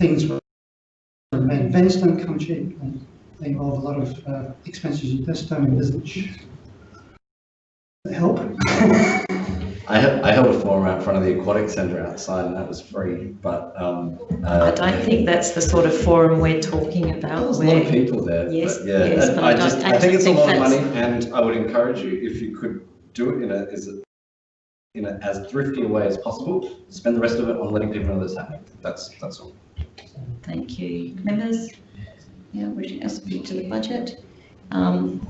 things. were- Main events don't come cheap, and they involve a lot of uh, expenses you just don't envisage. Help? *laughs* I held, I held a forum out front of the aquatic centre outside and that was free, but, um. I don't think that's the sort of forum we're talking about There's a lot of people there, Yes, but yeah, yes, but I I just, I think it's a think lot of money and I would encourage you, if you could do it in a, is it, in a, as thrifty a way as possible, spend the rest of it on letting people know that's happening, that's, that's all. thank you. Members? Yeah, wishing us to the budget. Um,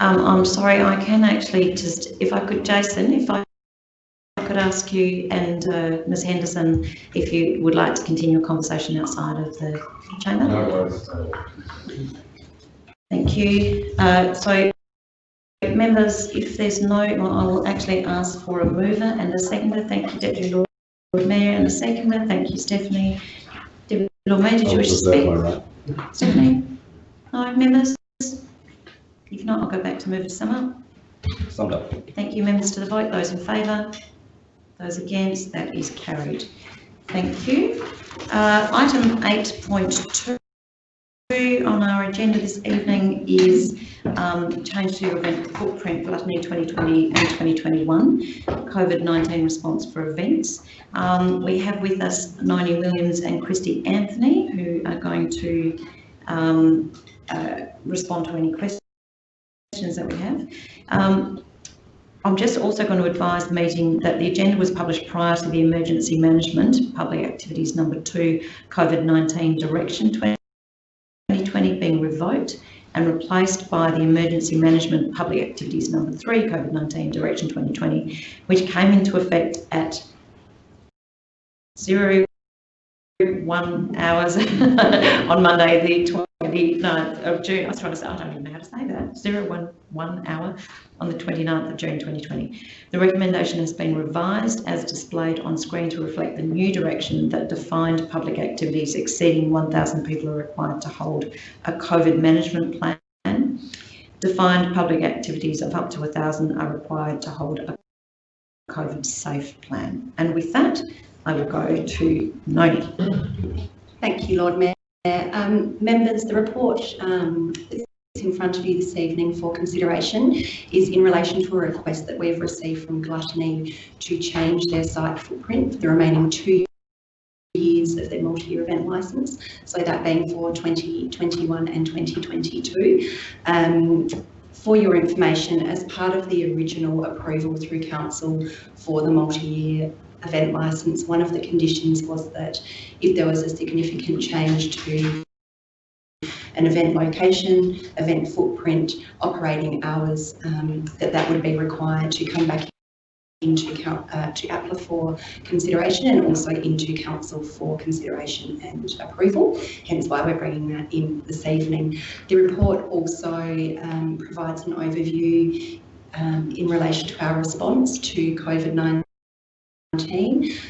um, I'm sorry, I can actually just, if I could, Jason, if I could ask you and uh, Ms Henderson, if you would like to continue a conversation outside of the chamber? Thank you. Uh, so members, if there's no, well, I will actually ask for a mover and a seconder. Thank you, Deputy Lord Mayor, and a seconder. Thank you, Stephanie. Deputy Lord Mayor, did you wish to speak? Stephanie? No, members? If not, I'll go back to move to sum up. Summed up. Thank you, members to the vote. Those in favour? Those against? That is carried. Thank you. Uh, item eight point two on our agenda this evening is um, change to your event footprint gluttony 2020 and 2021 COVID-19 response for events. Um, we have with us Noni Williams and Christy Anthony who are going to um, uh, respond to any questions that we have. Um, I'm just also going to advise the meeting that the agenda was published prior to the emergency management public activities number two COVID-19 direction 2020 being revoked and replaced by the emergency management public activities number three COVID-19 direction 2020, which came into effect at zero one hours *laughs* on Monday, the 29th of June. I was trying to say, I don't even know how to say that. Zero one one hour on the 29th of June 2020. The recommendation has been revised as displayed on screen to reflect the new direction that defined public activities exceeding 1,000 people are required to hold a COVID management plan. Defined public activities of up to 1,000 are required to hold a COVID safe plan. And with that, I will go to Noni. Thank you, Lord Mayor. Um, members, the report um, that's in front of you this evening for consideration is in relation to a request that we've received from Gluttony to change their site footprint for the remaining two years of their multi-year event licence, so that being for 2021 and 2022. Um, for your information, as part of the original approval through council for the multi-year event licence, one of the conditions was that if there was a significant change to an event location, event footprint, operating hours, um, that that would be required to come back into uh, to APLA for consideration and also into council for consideration and approval, hence why we're bringing that in this evening. The report also um, provides an overview um, in relation to our response to COVID-19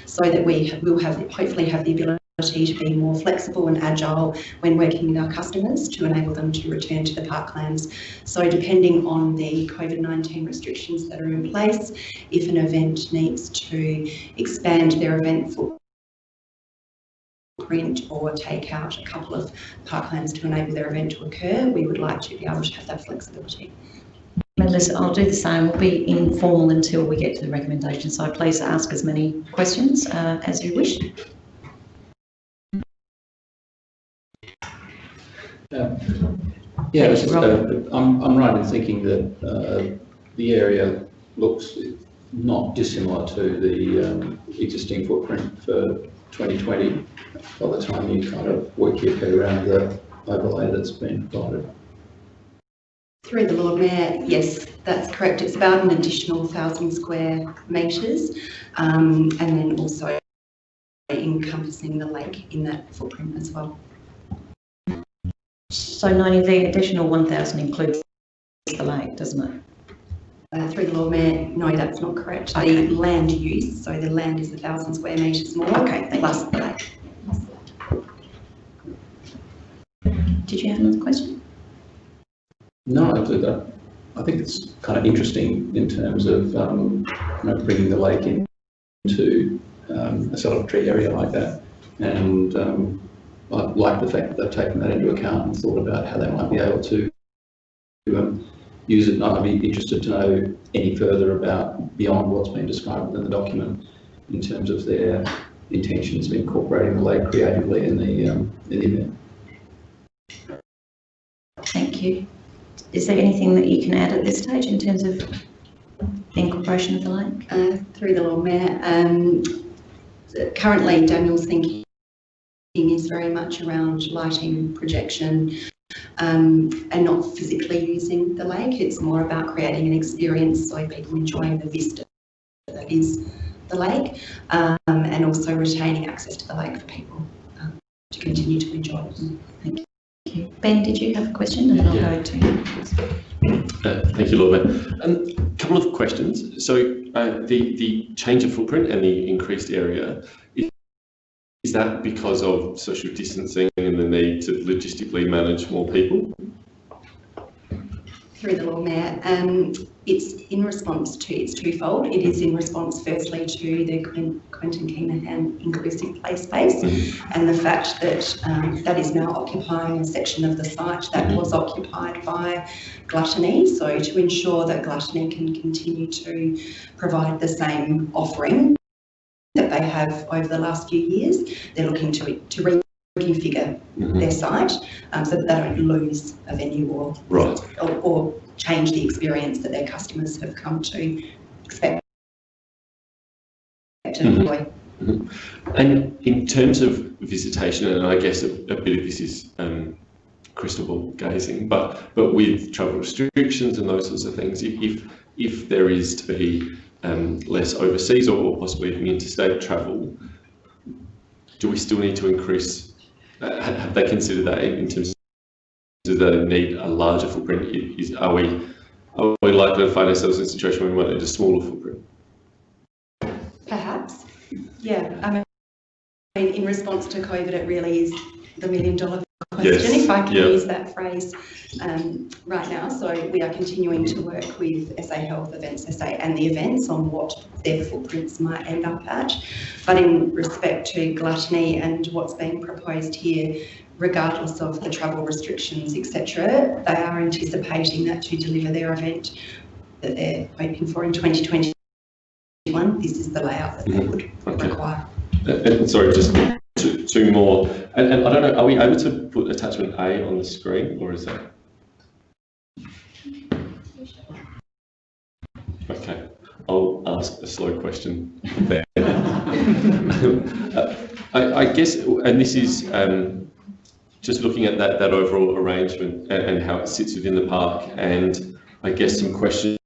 so that we will have hopefully have the ability to be more flexible and agile when working with our customers to enable them to return to the parklands. So depending on the COVID-19 restrictions that are in place, if an event needs to expand their event footprint or take out a couple of parklands to enable their event to occur, we would like to be able to have that flexibility. Members, I'll do the same. We'll be informal until we get to the recommendation. So please ask as many questions uh, as you wish. Yeah, it's just, uh, I'm, I'm right in thinking that uh, the area looks not dissimilar to the um, existing footprint for 2020 by the time you kind of work your head around the overlay that's been provided. Through the Lord Mayor, yes, that's correct. It's about an additional thousand square metres um, and then also encompassing the lake in that footprint as well. So 90, the additional 1,000 includes the lake, doesn't it? Uh, through the Lord Mayor, no, that's not correct. The land use, so the land is a thousand square metres more. Okay, thank Plus the lake. Did you have another question? No, I do that. I think it's kind of interesting in terms of um, you know, bringing the lake in into um, a celebratory area like that. And um, I like the fact that they've taken that into account and thought about how they might be able to um, use it. And I'd be interested to know any further about beyond what's been described in the document in terms of their intentions of incorporating the lake creatively in the, um, in the event. Thank you. Is there anything that you can add at this stage in terms of the incorporation of the lake? Uh, through the Lord Mayor, um, currently Daniel's thinking is very much around lighting, projection, um, and not physically using the lake. It's more about creating an experience so people enjoying the vista that is the lake, um, and also retaining access to the lake for people um, to continue to enjoy it. Thank you. Ben, did you have a question? And I'll go to Uh, Thank you, Lord Mayor. Um, couple of questions. So, uh, the, the change of footprint and the increased area, i- is that because of social distancing and the need to logistically manage more people? Through the Lord Mayor, um, it's in response to, it's twofold. It is in response firstly to the Quentin Kenihan inclusive play space and the fact that um, that is now occupying a section of the site that was occupied by Gluttony. So to ensure that Gluttony can continue to provide the same offering that they have over the last few years, they're looking to, to reconfigure Mhm. their site um, so that they don't lose a venue or Right. or, or change the experience that their customers have come to expect to Mhm. enjoy. And in terms of visitation, and I guess a, a bit of this is um, crystal ball gazing, but but with travel restrictions and those sorts of things, if if, if there is to be um, less overseas or possibly even interstate travel, do we still need to increase? Uh, have they considered that in, in terms? Of, do they need a larger footprint? Is, are we are we likely to find ourselves in a situation where we might need a smaller footprint? Perhaps, yeah. I mean, in response to COVID, it really is the million dollar question, Yes, if I can yeah. use that phrase um, right now. So we are continuing to work with SA Health Events SA and the events on what their footprints might end up at. But in respect to gluttony and what's being proposed here, regardless of the travel restrictions, etc., they are anticipating that to deliver their event that they're hoping for in 2021, this is the layout that they would Okay. require. Uh, uh, Sorry, just two, two more. And, and I don't know, are we able to put attachment A on the screen or is that? Okay, I'll ask a slow question there. *laughs* Uh, I, I guess, and this is um, just looking at that, that overall arrangement and, and how it sits within the park and I guess some questions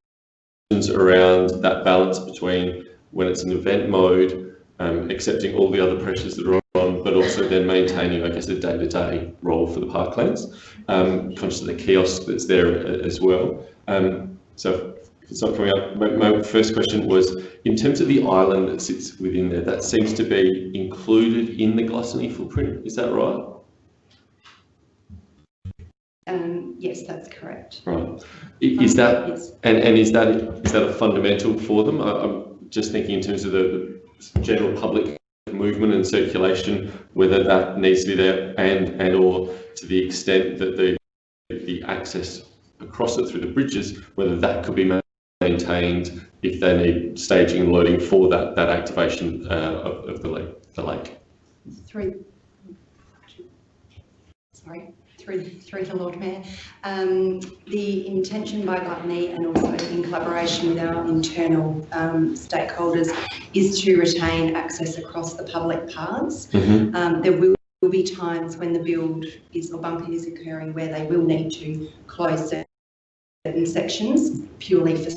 around that balance between when it's an event mode um, accepting all the other pressures that are on, but also then maintaining, I guess, a day-to-day role for the parklands. Um, conscious of the kiosk that's there as well. Um, so if it's not coming up, my, my first question was, in terms of the island that sits within there, that seems to be included in the gluttony footprint, is that right? Um, yes, that's correct. Right. Is that, Yes. and, and is that, is that a fundamental for them? I, I'm just thinking in terms of the, the general public movement and circulation, whether that needs to be there and, and or to the extent that the, the access across it through the bridges, whether that could be maintained if they need staging and loading for that, that activation, uh, of, of the lake, the lake. Through, sorry, through, through the Lord Mayor. Um, the intention by Gluttony and also in collaboration with our internal um, stakeholders is to retain access across the public paths. Mm-hmm. Um, there will will be times when the build is or bumping is occurring where they will need to close certain sections purely for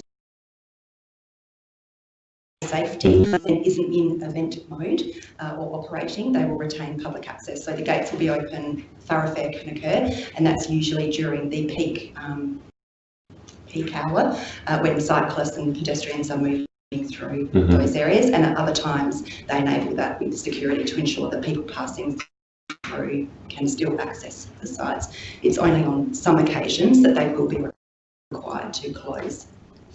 safety and isn't in event mode uh, or operating, they will retain public access. So the gates will be open, thoroughfare can occur, and that's usually during the peak um, peak hour uh, when cyclists and pedestrians are moving through Mhm. those areas. And at other times, they enable that with security to ensure that people passing through can still access the sites. It's only on some occasions that they will be required to close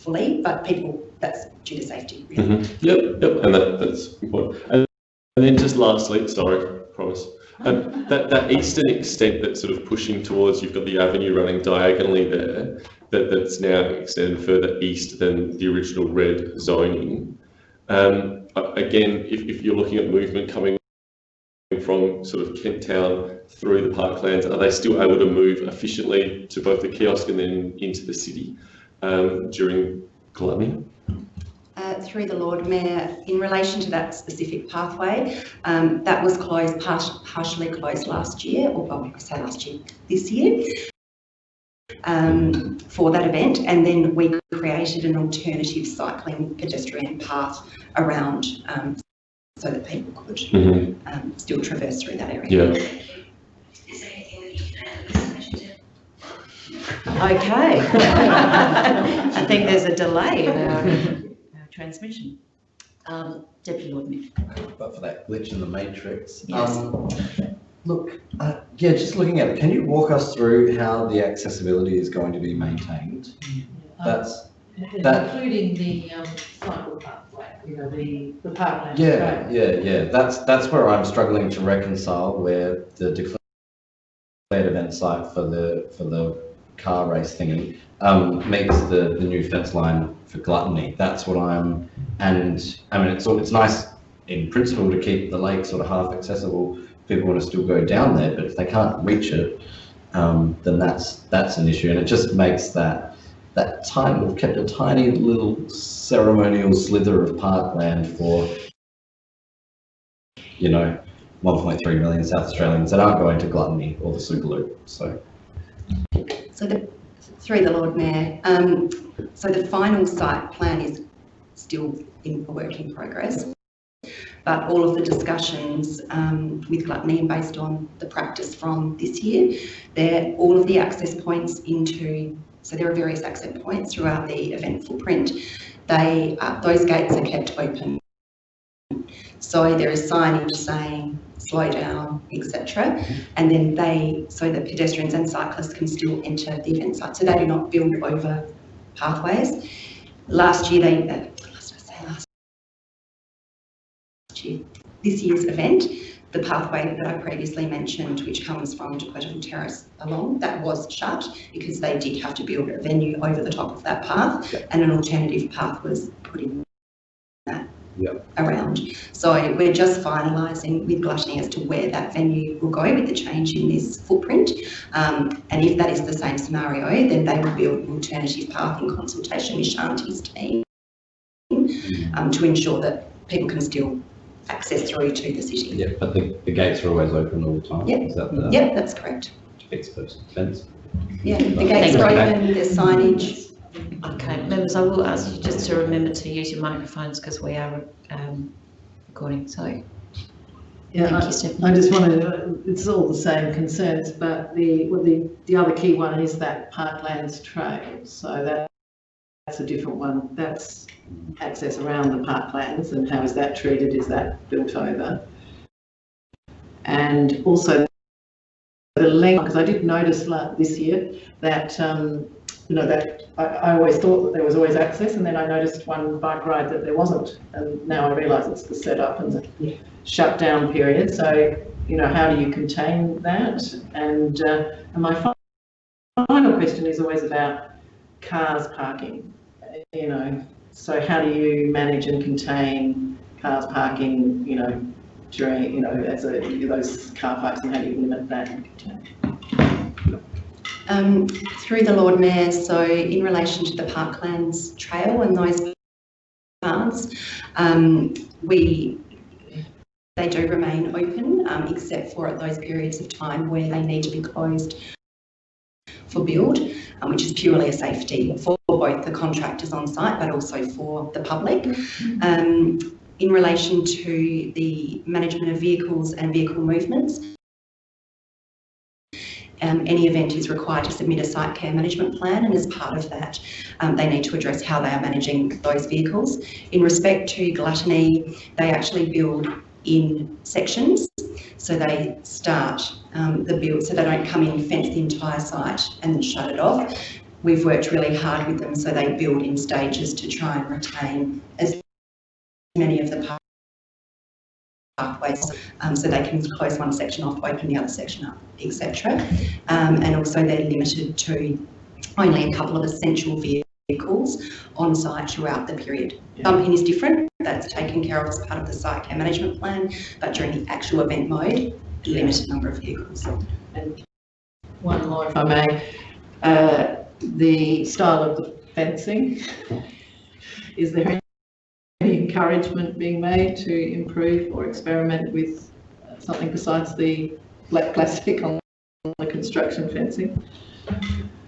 fully, but people, that's due to safety, really. Mhm. Yep, yep, and that, that's important. And, and then just lastly, sorry, promise, um, that, that eastern extent that's sort of pushing towards, you've got the avenue running diagonally there, that, that's now extended further east than the original red zoning. Um, again, if, if you're looking at movement coming from sort of Kent Town through the parklands, are they still able to move efficiently to both the kiosk and then into the city um, during gluttony? Uh, through the Lord Mayor, in relation to that specific pathway, um, that was closed, par- partially closed last year, or well, I say last year, this year, um, for that event, and then we created an alternative cycling pedestrian path around um, so that people could Mhm. um, still traverse through that area. Yeah. Okay. *laughs* I think there's a delay in our, our *laughs* transmission. Um, Deputy Lord Mayor. But for that glitch in the matrix. Yes. Um, Look, uh, yeah, just looking at it, can you walk us through how the accessibility is going to be maintained? That's, that- Including the um, cycle pathway, you know, the, the parkland. yeah, trail. yeah, yeah, that's, that's where I'm struggling to reconcile where the declared event site for the, for the car race thingy, um, meets the, the new fence line for gluttony. That's what I'm, and, I mean, it's, it's nice in principle to keep the lake sort of half accessible. People want to still go down there, but if they can't reach it, um, then that's, that's an issue. And it just makes that, that tiny, we've kept a tiny little ceremonial slither of parkland for, you know, 1.3 million South Australians that aren't going to gluttony or the Superloop. So, So the, through the Lord Mayor, um, so the final site plan is still in a work in progress. But all of the discussions um, with Gluttony, based on the practice from this year, they're all of the access points into, so there are various access points throughout the event footprint. They, uh, those gates are kept open. So there is signage saying slow down, etc. And then they, so that pedestrians and cyclists can still enter the event site. So they do not build over pathways. Last year, they, uh, last, I last year, this year's event, the pathway that I previously mentioned, which comes from Dequetteville Terrace along, that was shut because they did have to build a venue over the top of that path and an alternative path was put in that Yep. around. So we're just finalising with Gluttony as to where that venue will go with the change in this footprint. Um, and if that is the same scenario, then they will build an alternative path in consultation with Shanti's team um, to ensure that people can still access through to the city. yeah, but the, the gates are always open all the time. Yep. Is that the Yep, that's correct. fixed person fence? Yeah, the gates are Okay. open, there's signage. Okay, members, I will ask you just to remember to use your microphones because we are um, recording. So, thank Yeah, you, I- Stephanie. I just wanted, to- it's all the same concerns, but the, well, the, the other key one is that Parklands Trail. So that, that's a different one. That's access around the parklands and how is that treated? Is that built over? And also the length, because I did notice like this year that, um, you know, that I, always thought that there was always access and then I noticed one bike ride that there wasn't. And now I realise it's the setup and the shutdown period. So, you know, how do you contain that? And, uh, and my final question is always about cars parking, you know. So how do you manage and contain cars parking, you know, during, you know, as a, those car parks and how do you limit that and contain? Um, through the Lord Mayor, so in relation to the Parklands Trail and those paths, um, we, they do remain open, um, except for at those periods of time where they need to be closed for build, um, which is purely a safety for both the contractors on site, but also for the public. Um, in relation to the management of vehicles and vehicle movements, um, any event is required to submit a site care management plan and as part of that um, they need to address how they are managing those vehicles. In respect to gluttony, they actually build in sections. So they start um, the build, so they don't come in, fence the entire site and then shut it off. We've worked really hard with them, so they build in stages to try and retain as many of the pathways, um, so they can close one section off, open the other section up, etc. Um, and also they're limited to only a couple of essential vehicles on site throughout the period. Bumping is different, that's taken care of as part of the site care management plan, but during the actual event mode, a limited number of vehicles. And one more, if I may, uh, the style of the fencing, is there any encouragement being made to improve or experiment with something besides the black plastic on the construction fencing?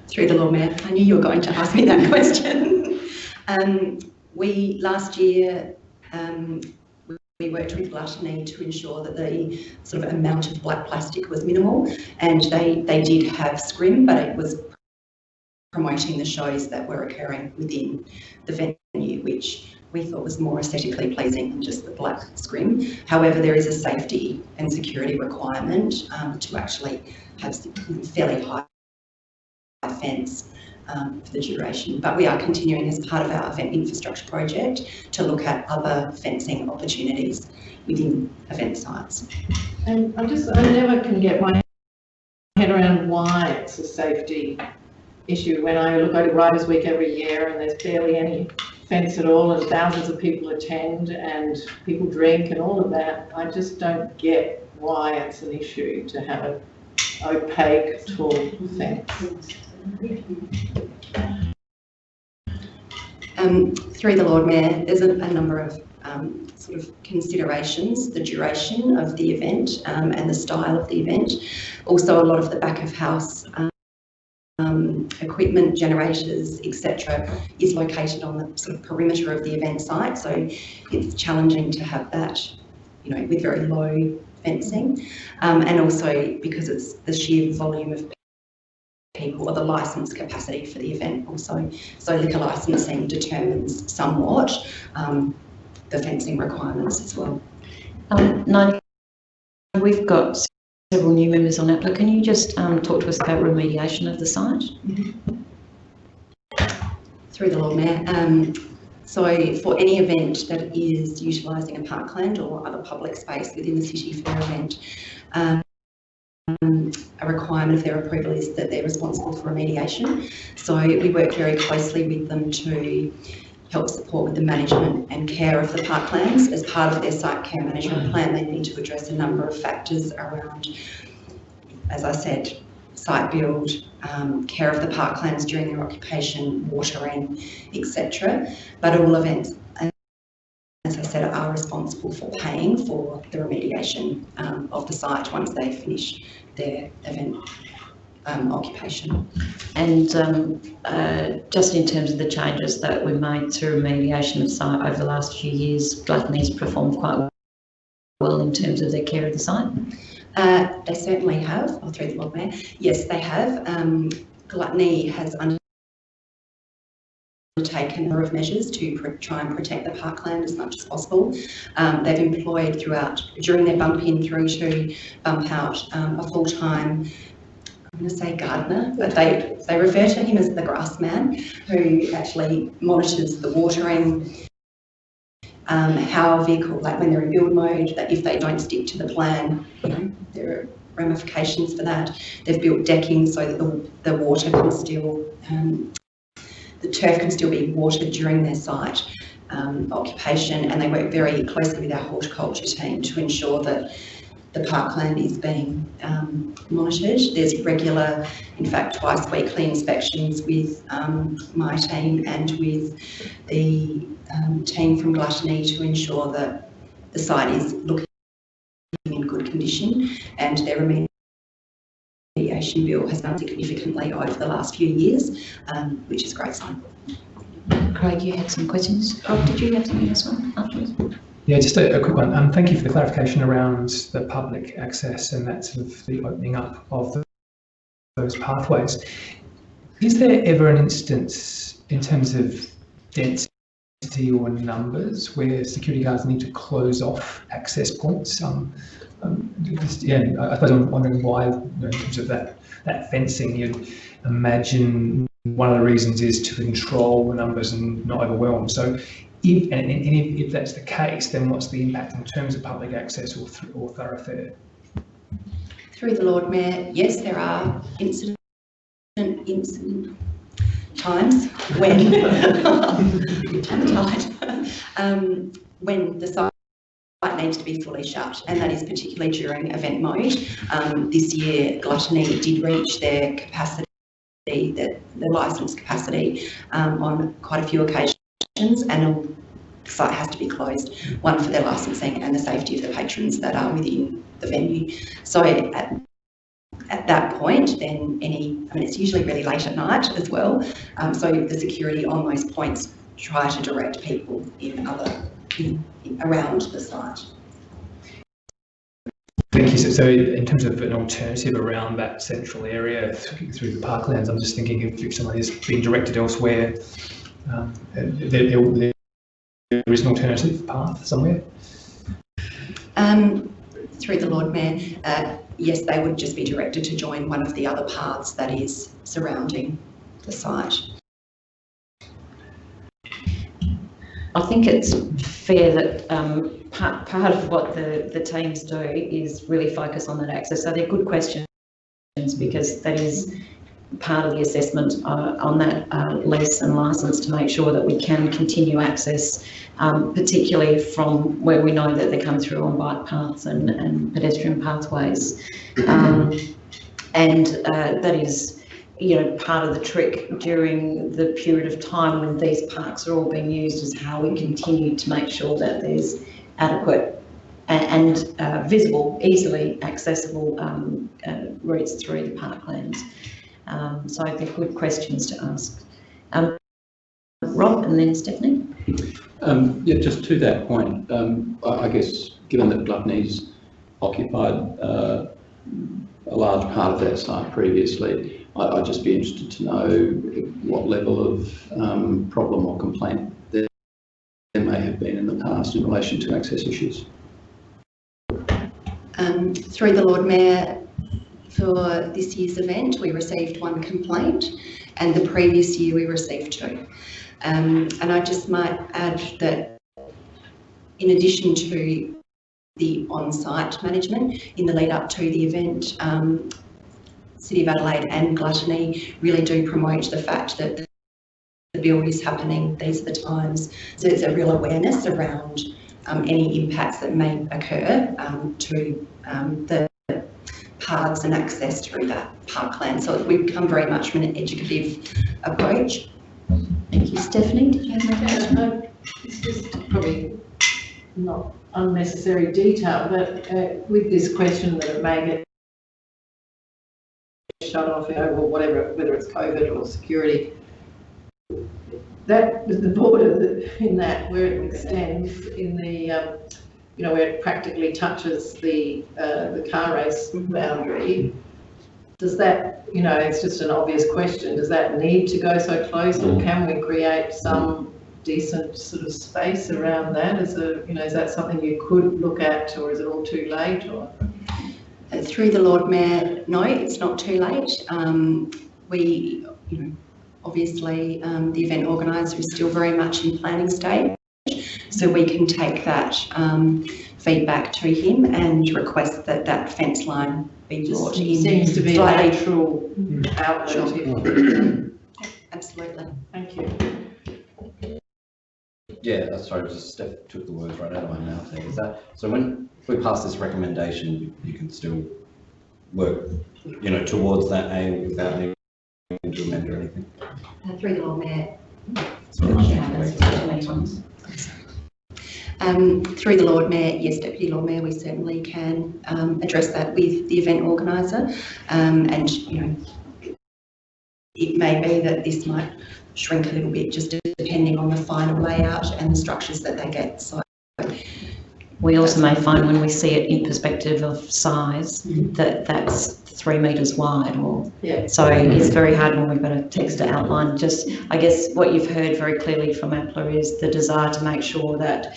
Through the law, Mayor, I knew you were going to ask me that *laughs* question. um, we, last year, um, we- worked with Gluttony to ensure that the sort of amount of black plastic was minimal and they, they did have scrim, but it was promoting the shows that were occurring within the venue, which we thought was more aesthetically pleasing than just the black scrim. However, there is a safety and security requirement um, to actually have fairly high fence um, for the duration. But we are continuing as part of our event infrastructure project to look at other fencing opportunities within event sites. And I just, I never can get my head around why it's a safety issue. When I look at Writers' Week every year and there's barely any fence at all and thousands of people attend and people drink and all of that, I just don't get why it's an issue to have an opaque, tall fence. Um, through the Lord Mayor, there's a, a number of um, sort of considerations, the duration of the event um, and the style of the event. Also, a lot of the back of house um, equipment, generators, etc., is located on the sort of perimeter of the event site. So it's challenging to have that, you know, with very low fencing, um, and also because it's the sheer volume of people or the license capacity for the event also. So liquor licensing determines somewhat um, the fencing requirements as well. Um, we've got several new members on APLA. Can you just um, talk to us about remediation of the site? Through the Lord Mayor. Um, so for any event that is utilising a parkland or other public space within the city for their event, um, a requirement of their approval is that they're responsible for remediation. So we work very closely with them to help support with the management and care of the parklands. As part of their site care management plan, they need to address a number of factors around, as I said, site build, um, care of the parklands during their occupation, watering, etc. But all events, as I said, are responsible for paying for the remediation um, of the site once they finish their event um, occupation. And um, uh, just in terms of the changes that we made to remediation of site over the last few years, Gluttony's performed quite well in terms of their care of the site. Uh, they certainly have, I'll throw the Lord Mayor. Yes, they have. Um, Gluttony has undertaken a number of measures to try and protect the parkland as much as possible. Um, they've employed throughout, during their bump in through to bump out, um, a full-time I'm going to say gardener, but they, they refer to him as the grass man, who actually monitors the watering, um, how vehicle, like when they're in build mode, that if they don't stick to the plan, you know, there are ramifications for that. They've built decking so that the, the water can still, um, the turf can still be watered during their site um, occupation, and they work very closely with our horticulture team to ensure that the parkland is being um, monitored. There's regular, in fact, twice weekly inspections with um, my team and with the um, team from Gluttony to ensure that the site is looking in good condition and their remediation bill has done significantly over the last few years, um, which is a great sign. Craig, you had some questions. Oh, did you have something else one afterwards? Yeah, just a, a quick one. Um, thank you for the clarification around the public access and that sort of the opening up of the, those pathways. Is there ever an instance in terms of density or numbers where security guards need to close off access points? Um, um, just, yeah, I suppose I'm wondering why, you know, in terms of that, that fencing, you'd imagine one of the reasons is to control the numbers and not overwhelm. So if, and, and if, if, that's the case, then what's the impact in terms of public access or, th or thoroughfare? Through the Lord Mayor, yes, there are incident, incident times when *laughs* um, when the site needs to be fully shut, and that is particularly during event mode. Um, this year, Gluttony did reach their capacity, the, the licence capacity, um, on quite a few occasions and the site has to be closed, one for their licensing and the safety of the patrons that are within the venue. So at, at that point, then any, I mean, it's usually really late at night as well. Um, so the security on those points try to direct people in other, in, in, around the site. Thank you. So, so in terms of an alternative around that central area through the parklands, I'm just thinking if, if someone is being directed elsewhere, um, there, there, there is an alternative path somewhere. Um, through the Lord Mayor, uh, yes, they would just be directed to join one of the other paths that is surrounding the site. I think it's fair that um, part, part of what the, the teams do is really focus on that access. So they're good questions because that is part of the assessment uh, on that uh, lease and licence to make sure that we can continue access, um, particularly from where we know that they come through on bike paths and, and pedestrian pathways. Um, and uh, that is you know, part of the trick during the period of time when these parks are all being used is how we continue to make sure that there's adequate and uh, visible, easily accessible um, uh, routes through the parklands. Um, so they're good questions to ask. Um, Rob and then Stephanie. Um, yeah, just to that point, um, I, I guess, given that Gluttony's occupied, uh, a large part of that site previously, I, I'd just be interested to know what level of, um, problem or complaint there, there may have been in the past in relation to access issues. Um, through the Lord Mayor, for this year's event, we received one complaint and the previous year we received two. Um, and I just might add that in addition to the on-site management in the lead up to the event, um, City of Adelaide and Gluttony really do promote the fact that the build is happening, these are the times. So there's a real awareness around um, any impacts that may occur um, to um, the paths and access through that parkland. So we become very much from an educative approach. Thank you. Stephanie, did you have? No, It's just probably not unnecessary detail, but uh, with this question that it may get shut off, you know, or whatever, whether it's COVID or security, that, was the border that- in that, where it extends in the, um, you know, where it practically touches the, uh, the car race boundary, does that, you know, it's just an obvious question, does that need to go so close or can we create some decent sort of space around that? Is a, you know, is that something you could look at or is it all too late or? Uh, Through the Lord Mayor, no, it's not too late. Um, we, you know, obviously, um, the event organiser is still very much in planning stage. So we can take that, um, feedback to him and request that that fence line be Just brought in. seems to be a slightly. natural outlet. Sure. if- Absolutely. Thank you. Yeah, that's sorry, just Steph took the words right out of my mouth there. Is that, so when, we pass this recommendation, you can still work, you know, towards that aim without needing to amend or anything? Uh, Through the Lord Mayor, Sorry. Yeah, that's what I mean. Um, through the Lord Mayor, yes, Deputy Lord Mayor, we certainly can um, address that with the event organiser. Um, and, you know, it may be that this might shrink a little bit just depending on the final layout and the structures that they get. So We also may find when we see it in perspective of size, that that's three metres wide or, Yeah. so it's very hard when we've got a text to outline. Just, I guess what you've heard very clearly from APLA is the desire to make sure that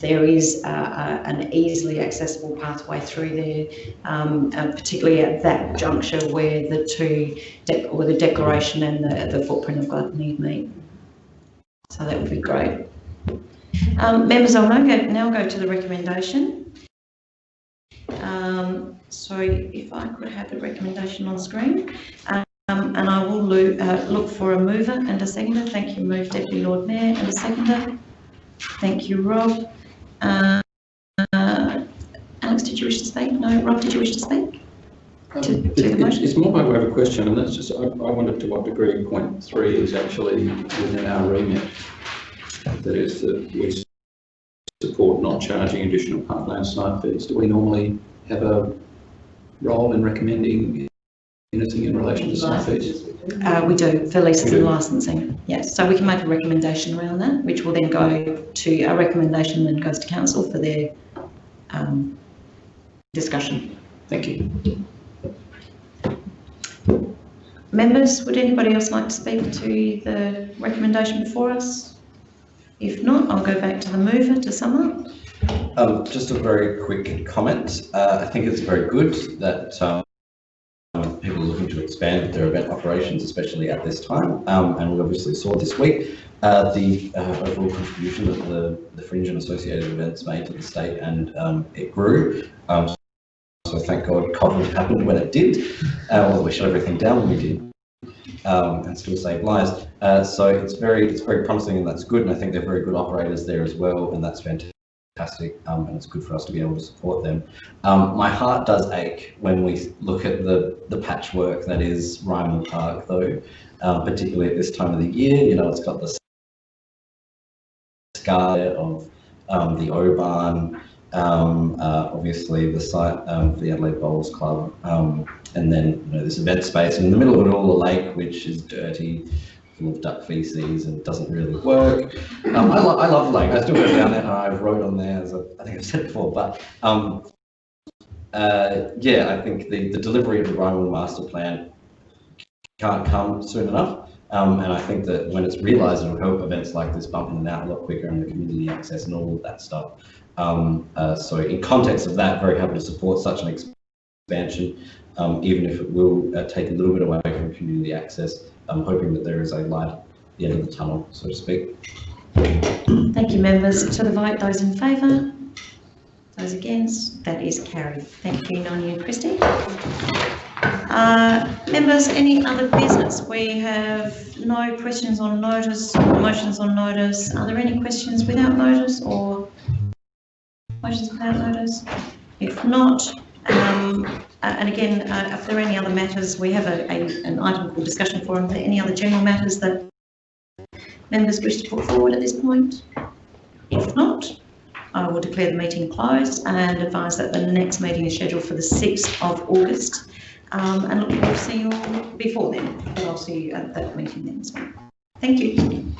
there is uh, an easily accessible pathway through there, um, uh, particularly at that juncture where the two, or the declaration and the, the footprint of Gluttony meet. So that would be great. Um, members, I'll now go, now go to the recommendation. Um, so if I could have the recommendation on screen. Um, and I will lo- uh, look for a mover and a seconder. Thank you, move Deputy Lord Mayor and a seconder. Thank you, Rob. Uh, uh, Alex, did you wish to speak? No, Rob, did you wish to speak? Um, To- to it- It's more by way of a question, and that's just, I, I wondered to what degree point three is actually within our remit. That is, that we support not charging additional parkland site fees. Do we normally have a role in recommending anything in relation to site fees? Uh, we do, for leases We and licensing, yes. So we can make a recommendation around that, which will then go to, a recommendation then goes to council for their um, discussion. Thank you. Members, would anybody else like to speak to the recommendation before us? If not, I'll go back to the mover to sum up. Um, just a very quick comment. Uh, I think it's very good that um, people expand their event operations, especially at this time. Um, and we obviously saw this week uh, the uh, overall contribution that the, the Fringe and associated events made to the state, and um, it grew. Um, so thank God COVID happened when it did. Uh, we shut everything down when we did. Um, and still save lives. Uh, so it's very, it's very promising and that's good. And I think they're very good operators there as well. And that's fantastic. Um, and it's good for us to be able to support them. Um, my heart does ache when we look at the, the patchwork that is Rymill Park though, um, particularly at this time of the year. You know, it's got the scar of um, the O-Bahn, um, uh, obviously the site of the Adelaide Bowls Club, um, and then you know, this event space, in the middle of it all, the lake which is dirty, of duck feces, and doesn't really work. Um, I, lo- I love lake. I still go down there, and I rode on there, as I, I think I've said before. But um, uh, yeah, I think the, the delivery of the Rymill Master Plan can't come soon enough. Um, and I think that when it's realised, it'll help events like this bump in and out a lot quicker and the community access and all of that stuff. Um, uh, so in context of that, very happy to support such an expansion, um, even if it will uh, take a little bit away from community access. I'm hoping that there is a light at the end of the tunnel, so to speak. Thank you, members. To the vote, those in favour? Those against? That is carried. Thank you, Noni and Christy. Uh, members, any other business? We have no questions on notice, motions on notice. Are there any questions without notice or motions without notice? If not, um, uh, and again, uh, if there are any other matters, we have a, a, an item called discussion forum. There any other general matters that members wish to put forward at this point? If not, I will declare the meeting closed and advise that the next meeting is scheduled for the 6th of August. Um, and look forward to seeing you all before then, but I'll see you at that meeting then as well. Thank you.